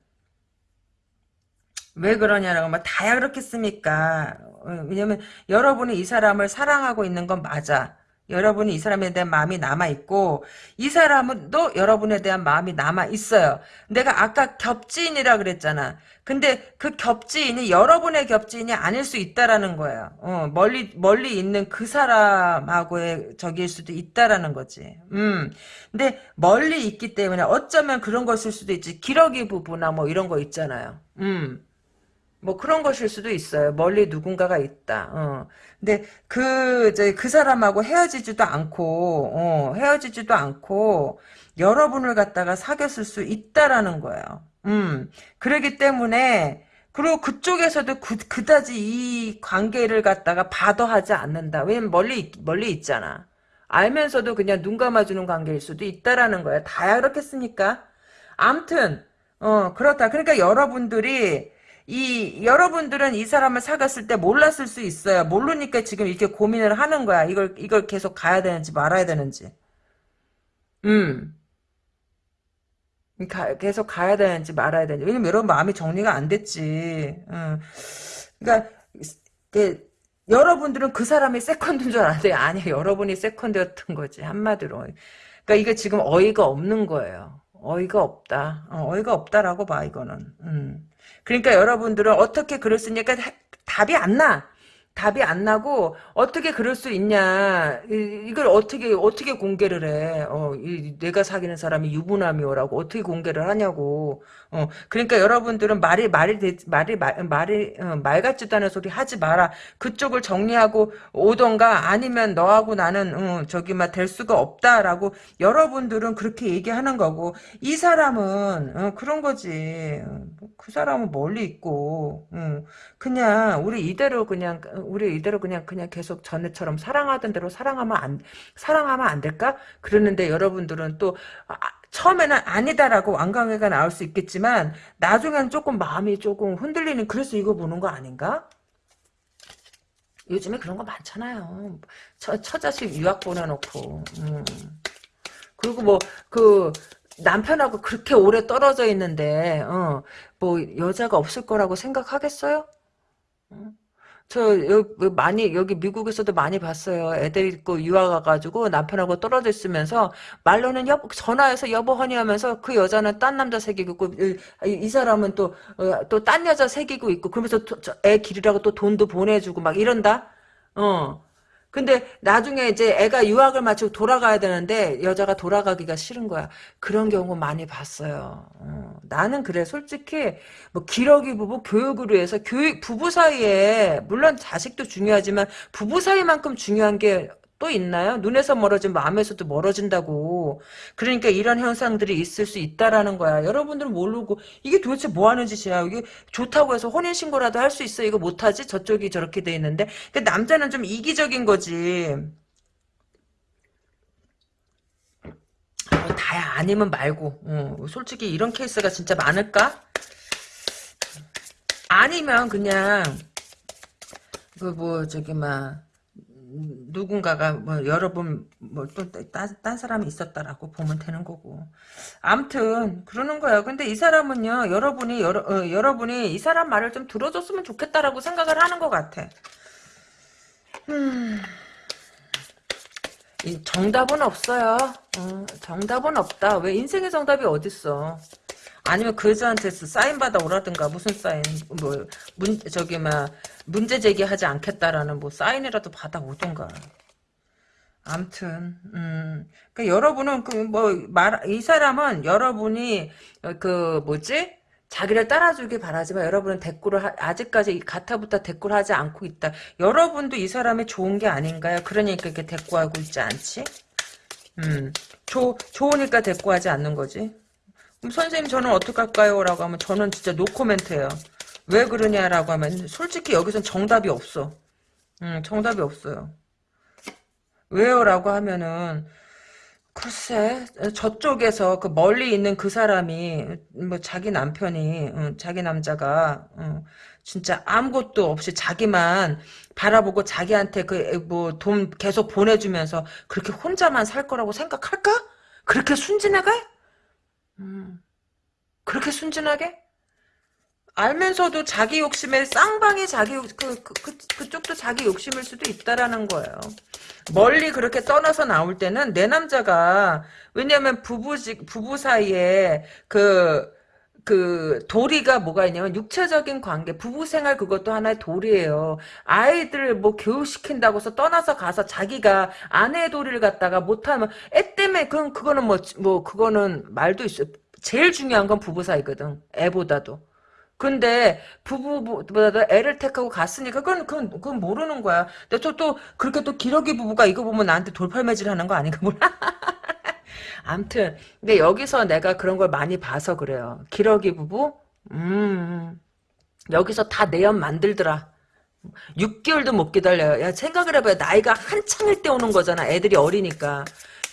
왜 그러냐라고 하면 다야 그렇겠습니까? 어, 왜냐면 여러분이 이 사람을 사랑하고 있는 건 맞아. 여러분이 이 사람에 대한 마음이 남아있고 이 사람은 또 여러분에 대한 마음이 남아있어요. 내가 아까 겹지인이라 그랬잖아. 근데 그 겹지인이 여러분의 겹지인이 아닐 수 있다라는 거예요. 어, 멀리 멀리 있는 그 사람하고의 적일 수도 있다라는 거지. 음. 근데 멀리 있기 때문에 어쩌면 그런 것일 수도 있지. 기러기 부부나 뭐 이런 거 있잖아요. 음. 뭐 그런 것일 수도 있어요. 멀리 누군가가 있다. 어. 근데 그 이제 그 사람하고 헤어지지도 않고 어, 헤어지지도 않고 여러분을 갖다가 사귀었을 수 있다라는 거예요. 음. 그러기 때문에 그리고 그쪽에서도 그, 그다지 이 관계를 갖다가 받아하지 않는다. 왜냐면 멀리 멀리 있잖아. 알면서도 그냥 눈 감아주는 관계일 수도 있다라는 거야. 다야 그렇겠습니까? 암튼 어 그렇다. 그러니까 여러분들이 이 여러분들은 이 사람을 사귀었을 때 몰랐을 수 있어요. 모르니까 지금 이렇게 고민을 하는 거야. 이걸 이걸 계속 가야 되는지 말아야 되는지. 음. 가, 계속 가야 되는지 말아야 되는지. 왜냐면 여러분 마음이 정리가 안 됐지. 음. 그러니까 그, 여러분들은 그 사람이 세컨드인 줄 알았는데 아니야. 여러분이 세컨드였던 거지. 한마디로. 그러니까 이게 지금 어이가 없는 거예요. 어이가 없다. 어, 이가 없다라고 봐 이거는. 음. 그러니까 여러분들은 어떻게 그럴 수 있냐니까 답이 안 나. 답이 안 나고 어떻게 그럴 수 있냐. 이, 걸 어떻게 어떻게 공개를 해? 어, 이, 내가 사귀는 사람이 유부남이오라고 어떻게 공개를 하냐고. 어, 그러니까 여러분들은 말이 말이 말이 말, 말이 어, 말 같지도 않은 소리 하지 마라. 그쪽을 정리하고 오던가 아니면 너하고 나는 어, 저기 막될 수가 없다라고 여러분들은 그렇게 얘기하는 거고 이 사람은 어, 그런 거지. 어, 그 사람은 멀리 있고. 어, 그냥 우리 이대로 그냥 우리 이대로 그냥 그냥 계속 전에처럼 사랑하던 대로 사랑하면 안 사랑하면 안 될까? 그러는데 여러분들은 또 아, 처음에는 아니다라고 완강회가 나올 수 있겠지만 나중에는 조금 마음이 조금 흔들리는 그래서 이거 보는 거 아닌가? 요즘에 그런 거 많잖아요. 처, 처자식 유학 보내놓고 음. 그리고 뭐그 남편하고 그렇게 오래 떨어져 있는데 어, 뭐 여자가 없을 거라고 생각하겠어요? 어? 저 여기 뭐 많이 여기 미국에서도 많이 봤어요. 애들 있고 유학 가가지고 남편하고 떨어져 있으면서 말로는 여보 전화해서 여보 허니 하면서 그 여자는 딴 남자 새기고 있고 이, 이 사람은 또 또 딴 여자 새기고 있고 그러면서 애 기르라고 또 돈도 보내주고 막 이런다. 어. 근데 나중에 이제 애가 유학을 마치고 돌아가야 되는데 여자가 돌아가기가 싫은 거야. 그런 경우 많이 봤어요. 어, 나는 그래 솔직히 뭐 기러기 부부 교육을 위해서 교육 부부 사이에 물론 자식도 중요하지만 부부 사이만큼 중요한 게 또 있나요? 눈에서 멀어지면 마음에서도 멀어진다고. 그러니까 이런 현상들이 있을 수 있다라는 거야. 여러분들은 모르고 이게 도대체 뭐 하는 짓이야. 이게 좋다고 해서 혼인 신고라도 할 수 있어. 이거 못 하지? 저쪽이 저렇게 돼 있는데. 그러니까 남자는 좀 이기적인 거지. 뭐 다야 아니면 말고. 어, 솔직히 이런 케이스가 진짜 많을까? 아니면 그냥 그 뭐 저기 막 누군가가 뭐 여러분 뭐또딴 딴 사람이 있었다라고 보면 되는 거고. 암튼 그러는 거예요. 근데 이 사람은요 여러분이 여러, 어, 여러분이 이 사람 말을 좀 들어줬으면 좋겠다라고 생각을 하는 것 같아. 음, 정답은 없어요. 어, 정답은 없다. 왜 인생의 정답이 어딨어 아니면 그 여자한테 사인 받아 오라든가 무슨 사인 뭐 문 저기 막 문제 제기하지 않겠다라는 뭐 사인이라도 받아 오던가. 암튼 음. 그 여러분은 그 뭐 말 이 사람은 여러분이 그 뭐지? 자기를 따라주길 바라지만 여러분은 대꾸를 하, 아직까지 가타부터 대꾸를 하지 않고 있다. 여러분도 이 사람이 좋은 게 아닌가요? 그러니까 이렇게 대꾸하고 있지 않지? 음, 조, 좋으니까 대꾸하지 않는 거지. 그럼 선생님 저는 어떡할까요? 라고 하면 저는 진짜 노코멘트예요. 왜 그러냐라고 하면 솔직히 여기선 정답이 없어. 음, 정답이 없어요. 왜요? 라고 하면은 글쎄 저쪽에서 그 멀리 있는 그 사람이 뭐 자기 남편이 응, 자기 남자가 응, 진짜 아무것도 없이 자기만 바라보고 자기한테 그 뭐 돈 계속 보내주면서 그렇게 혼자만 살 거라고 생각할까? 그렇게 순진하게? 음, 그렇게 순진하게? 알면서도 자기 욕심에 쌍방이 자기 그, 그, 그, 그쪽도 자기 욕심일 수도 있다라는 거예요. 멀리 그렇게 떠나서 나올 때는 내 남자가 왜냐면 부부 부부 사이에 그, 그 도리가 뭐가 있냐면 육체적인 관계 부부 생활 그것도 하나의 도리예요. 아이들 뭐 교육시킨다고서 떠나서 가서 자기가 아내의 도리를 갖다가 못하면 애 때문에 그건 그거는 뭐뭐 뭐 그거는 말도 있어. 제일 중요한 건 부부 사이거든. 애보다도. 근데 부부보다 애를 택하고 갔으니까 그건 그건, 그건 모르는 거야. 근데 또, 또 그렇게 또 기러기 부부가 이거 보면 나한테 돌팔매질 하는 거 아닌가 몰라. 암튼 근데 여기서 내가 그런 걸 많이 봐서 그래요. 기러기 부부 음 여기서 다 내연 만들더라. 6개월도 못 기다려요. 야 생각을 해봐요. 나이가 한창일 때 오는 거잖아. 애들이 어리니까.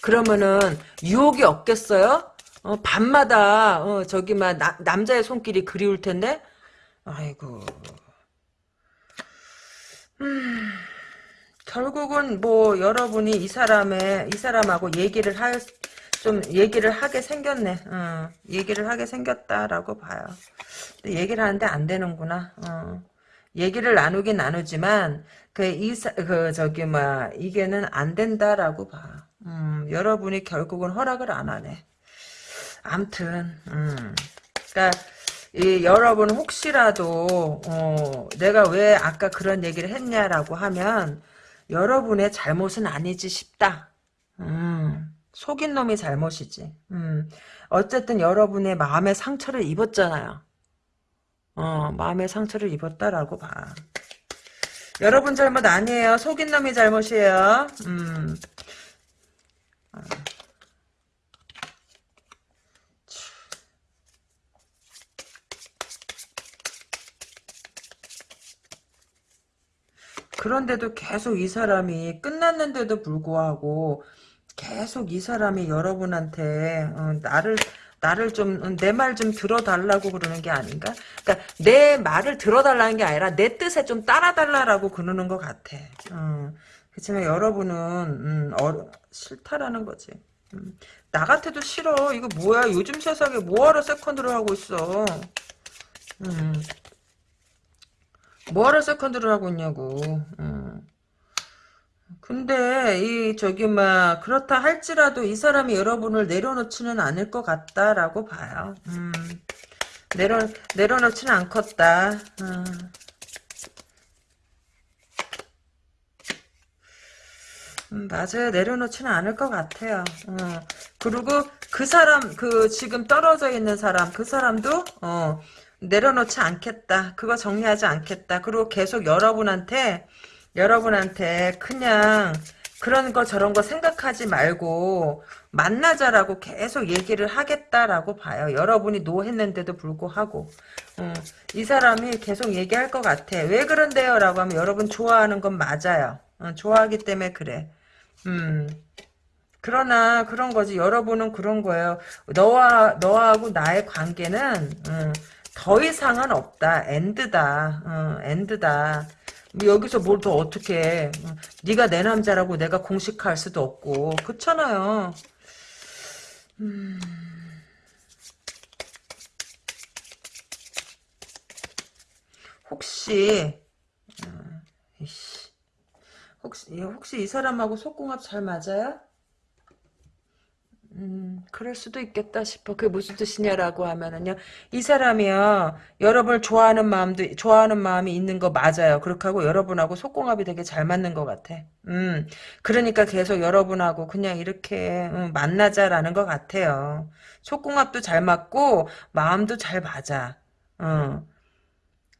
그러면은 유혹이 없겠어요? 어, 밤마다 어, 저기 막 나, 남자의 손길이 그리울 텐데 아이고 음, 결국은 뭐 여러분이 이 사람의 이 사람하고 얘기를 할 좀 얘기를 하게 생겼네. 어, 얘기를 하게 생겼다라고 봐요. 얘기를 하는데 안 되는구나. 어. 얘기를 나누긴 나누지만 그이그 그 저기 뭐 이게는 안 된다라고 봐. 음, 여러분이 결국은 허락을 안 하네. 암튼, 음. 그니까, 이 여러분 혹시라도 어, 내가 왜 아까 그런 얘기를 했냐라고 하면 여러분의 잘못은 아니지 싶다. 음, 속인 놈이 잘못이지. 음, 어쨌든 여러분의 마음의 상처를 입었잖아요. 어, 마음의 상처를 입었다라고 봐. 여러분 잘못 아니에요. 속인 놈이 잘못이에요. 음. 그런데도 계속 이 사람이 끝났는데도 불구하고 계속 이 사람이 여러분한테 어, 나를 나를 좀 내 말 좀 들어달라고 그러는 게 아닌가? 그러니까 내 말을 들어달라는 게 아니라 내 뜻에 좀 따라달라고 그러는 것 같아. 어. 그렇지만 여러분은 음, 어, 싫다라는 거지. 음. 나 같아도 싫어. 이거 뭐야? 요즘 세상에 뭐하러 세컨드를 하고 있어? 음. 뭐하러 세컨드를 하고 있냐고. 음. 근데 이 저기 막 그렇다 할지라도 이 사람이 여러분을 내려놓지는 않을 것 같다라고 봐요. 음. 내려 내려놓지는 않겠다. 음. 음, 맞아요. 내려놓지는 않을 것 같아요. 어. 그리고 그 사람, 그 지금 떨어져 있는 사람, 그 사람도 어, 내려놓지 않겠다. 그거 정리하지 않겠다. 그리고 계속 여러분한테 여러분한테 그냥 그런 거 저런 거 생각하지 말고 만나자라고 계속 얘기를 하겠다라고 봐요. 여러분이 노했는데도 불구하고 음, 이 사람이 계속 얘기할 것 같아. 왜 그런데요? 라고 하면 여러분 좋아하는 건 맞아요. 어, 좋아하기 때문에 그래. 음. 그러나 그런 거지. 여러분은 그런 거예요. 너와 너하고 나의 관계는 음, 더 이상은 없다. 엔드다. 어, 엔드다. 뭐 여기서 뭘 더 어떻게 어, 네가 내 남자라고 내가 공식할 수도 없고 그렇잖아요. 음... 혹시 어, 혹시 혹시 이 사람하고 속궁합 잘 맞아요? 음, 그럴 수도 있겠다 싶어. 그게 무슨 뜻이냐라고 하면은요. 이 사람이요. 여러분을 좋아하는 마음도, 좋아하는 마음이 있는 거 맞아요. 그렇게 하고 여러분하고 속궁합이 되게 잘 맞는 것 같아. 음, 그러니까 계속 여러분하고 그냥 이렇게 음, 만나자라는 것 같아요. 속궁합도 잘 맞고, 마음도 잘 맞아. 어.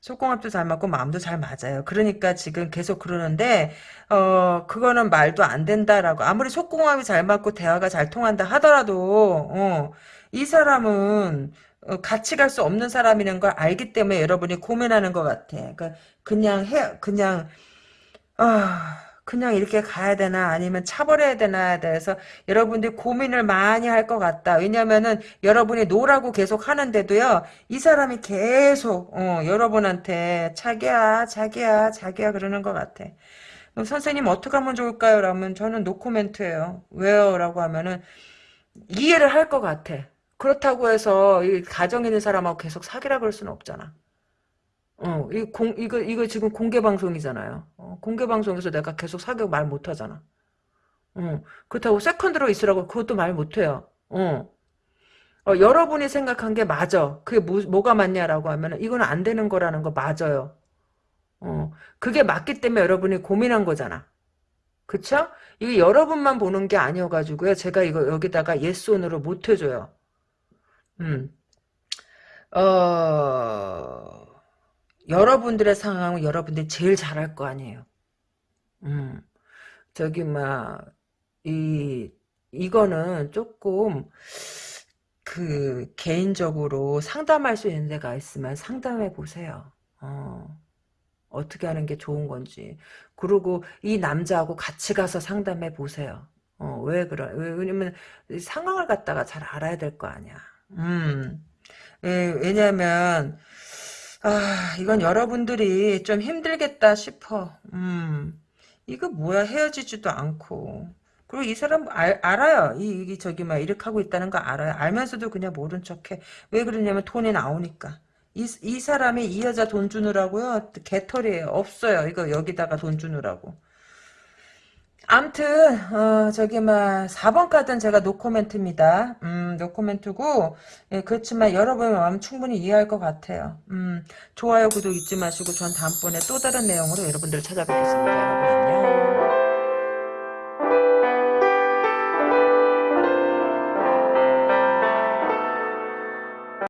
속궁합도 잘 맞고 마음도 잘 맞아요. 그러니까 지금 계속 그러는데 어 그거는 말도 안 된다라고 아무리 속궁합이 잘 맞고 대화가 잘 통한다 하더라도 어, 이 사람은 어, 같이 갈 수 없는 사람이라는 걸 알기 때문에 여러분이 고민하는 것 같아. 그러니까 그냥 해 그냥 아 그냥 이렇게 가야 되나 아니면 차버려야 되나에 대해서 여러분들이 고민을 많이 할 것 같다. 왜냐면은 여러분이 노라고 계속 하는데도요. 이 사람이 계속 어, 여러분한테 자기야 자기야 자기야 그러는 것 같아. 선생님 어떻게 하면 좋을까요? 라면 저는 노코멘트예요. 왜요? 라고 하면은 이해를 할 것 같아. 그렇다고 해서 이 가정 있는 사람하고 계속 사귀라 그럴 수는 없잖아. 어, 이 공, 이거, 이거 지금 공개 방송이잖아요. 어, 공개 방송에서 내가 계속 사귀고 말 못하잖아. 어, 그렇다고 세컨드로 있으라고 그것도 말 못해요. 어. 어, 여러분이 생각한 게 맞아. 그게 뭐, 뭐가 맞냐라고 하면 이건 안 되는 거라는 거 맞아요. 어, 그게 맞기 때문에 여러분이 고민한 거잖아. 그쵸? 이게 여러분만 보는 게 아니어가지고요. 제가 이거 여기다가 yes or no로 못 해줘요. 음. 어, 여러분들의 상황은 여러분들이 제일 잘할 거 아니에요. 음, 저기, 막, 이, 이거는 조금, 그, 개인적으로 상담할 수 있는 데가 있으면 상담해 보세요. 어, 어떻게 하는 게 좋은 건지. 그리고 이 남자하고 같이 가서 상담해 보세요. 어, 왜 그래? 왜냐면 상황을 갖다가 잘 알아야 될 거 아니야. 음. 예, 왜냐면 아, 이건 여러분들이 좀 힘들겠다 싶어. 음, 이거 뭐야, 헤어지지도 않고. 그리고 이 사람 알, 알아요. 이, 이, 저기, 막, 이렇게 하고 있다는 거 알아요. 알면서도 그냥 모른 척 해. 왜 그러냐면 돈이 나오니까. 이, 이 사람이 이 여자 돈 주느라고요? 개털이에요. 없어요. 이거 여기다가 돈 주느라고. 암튼 어, 저기 막 4번 카드는 제가 노코멘트입니다. 음, 노코멘트고 예, 그렇지만 여러분의 마음 충분히 이해할 것 같아요. 음, 좋아요 구독 잊지 마시고 전 다음번에 또 다른 내용으로 여러분들을 찾아뵙겠습니다. 여러분.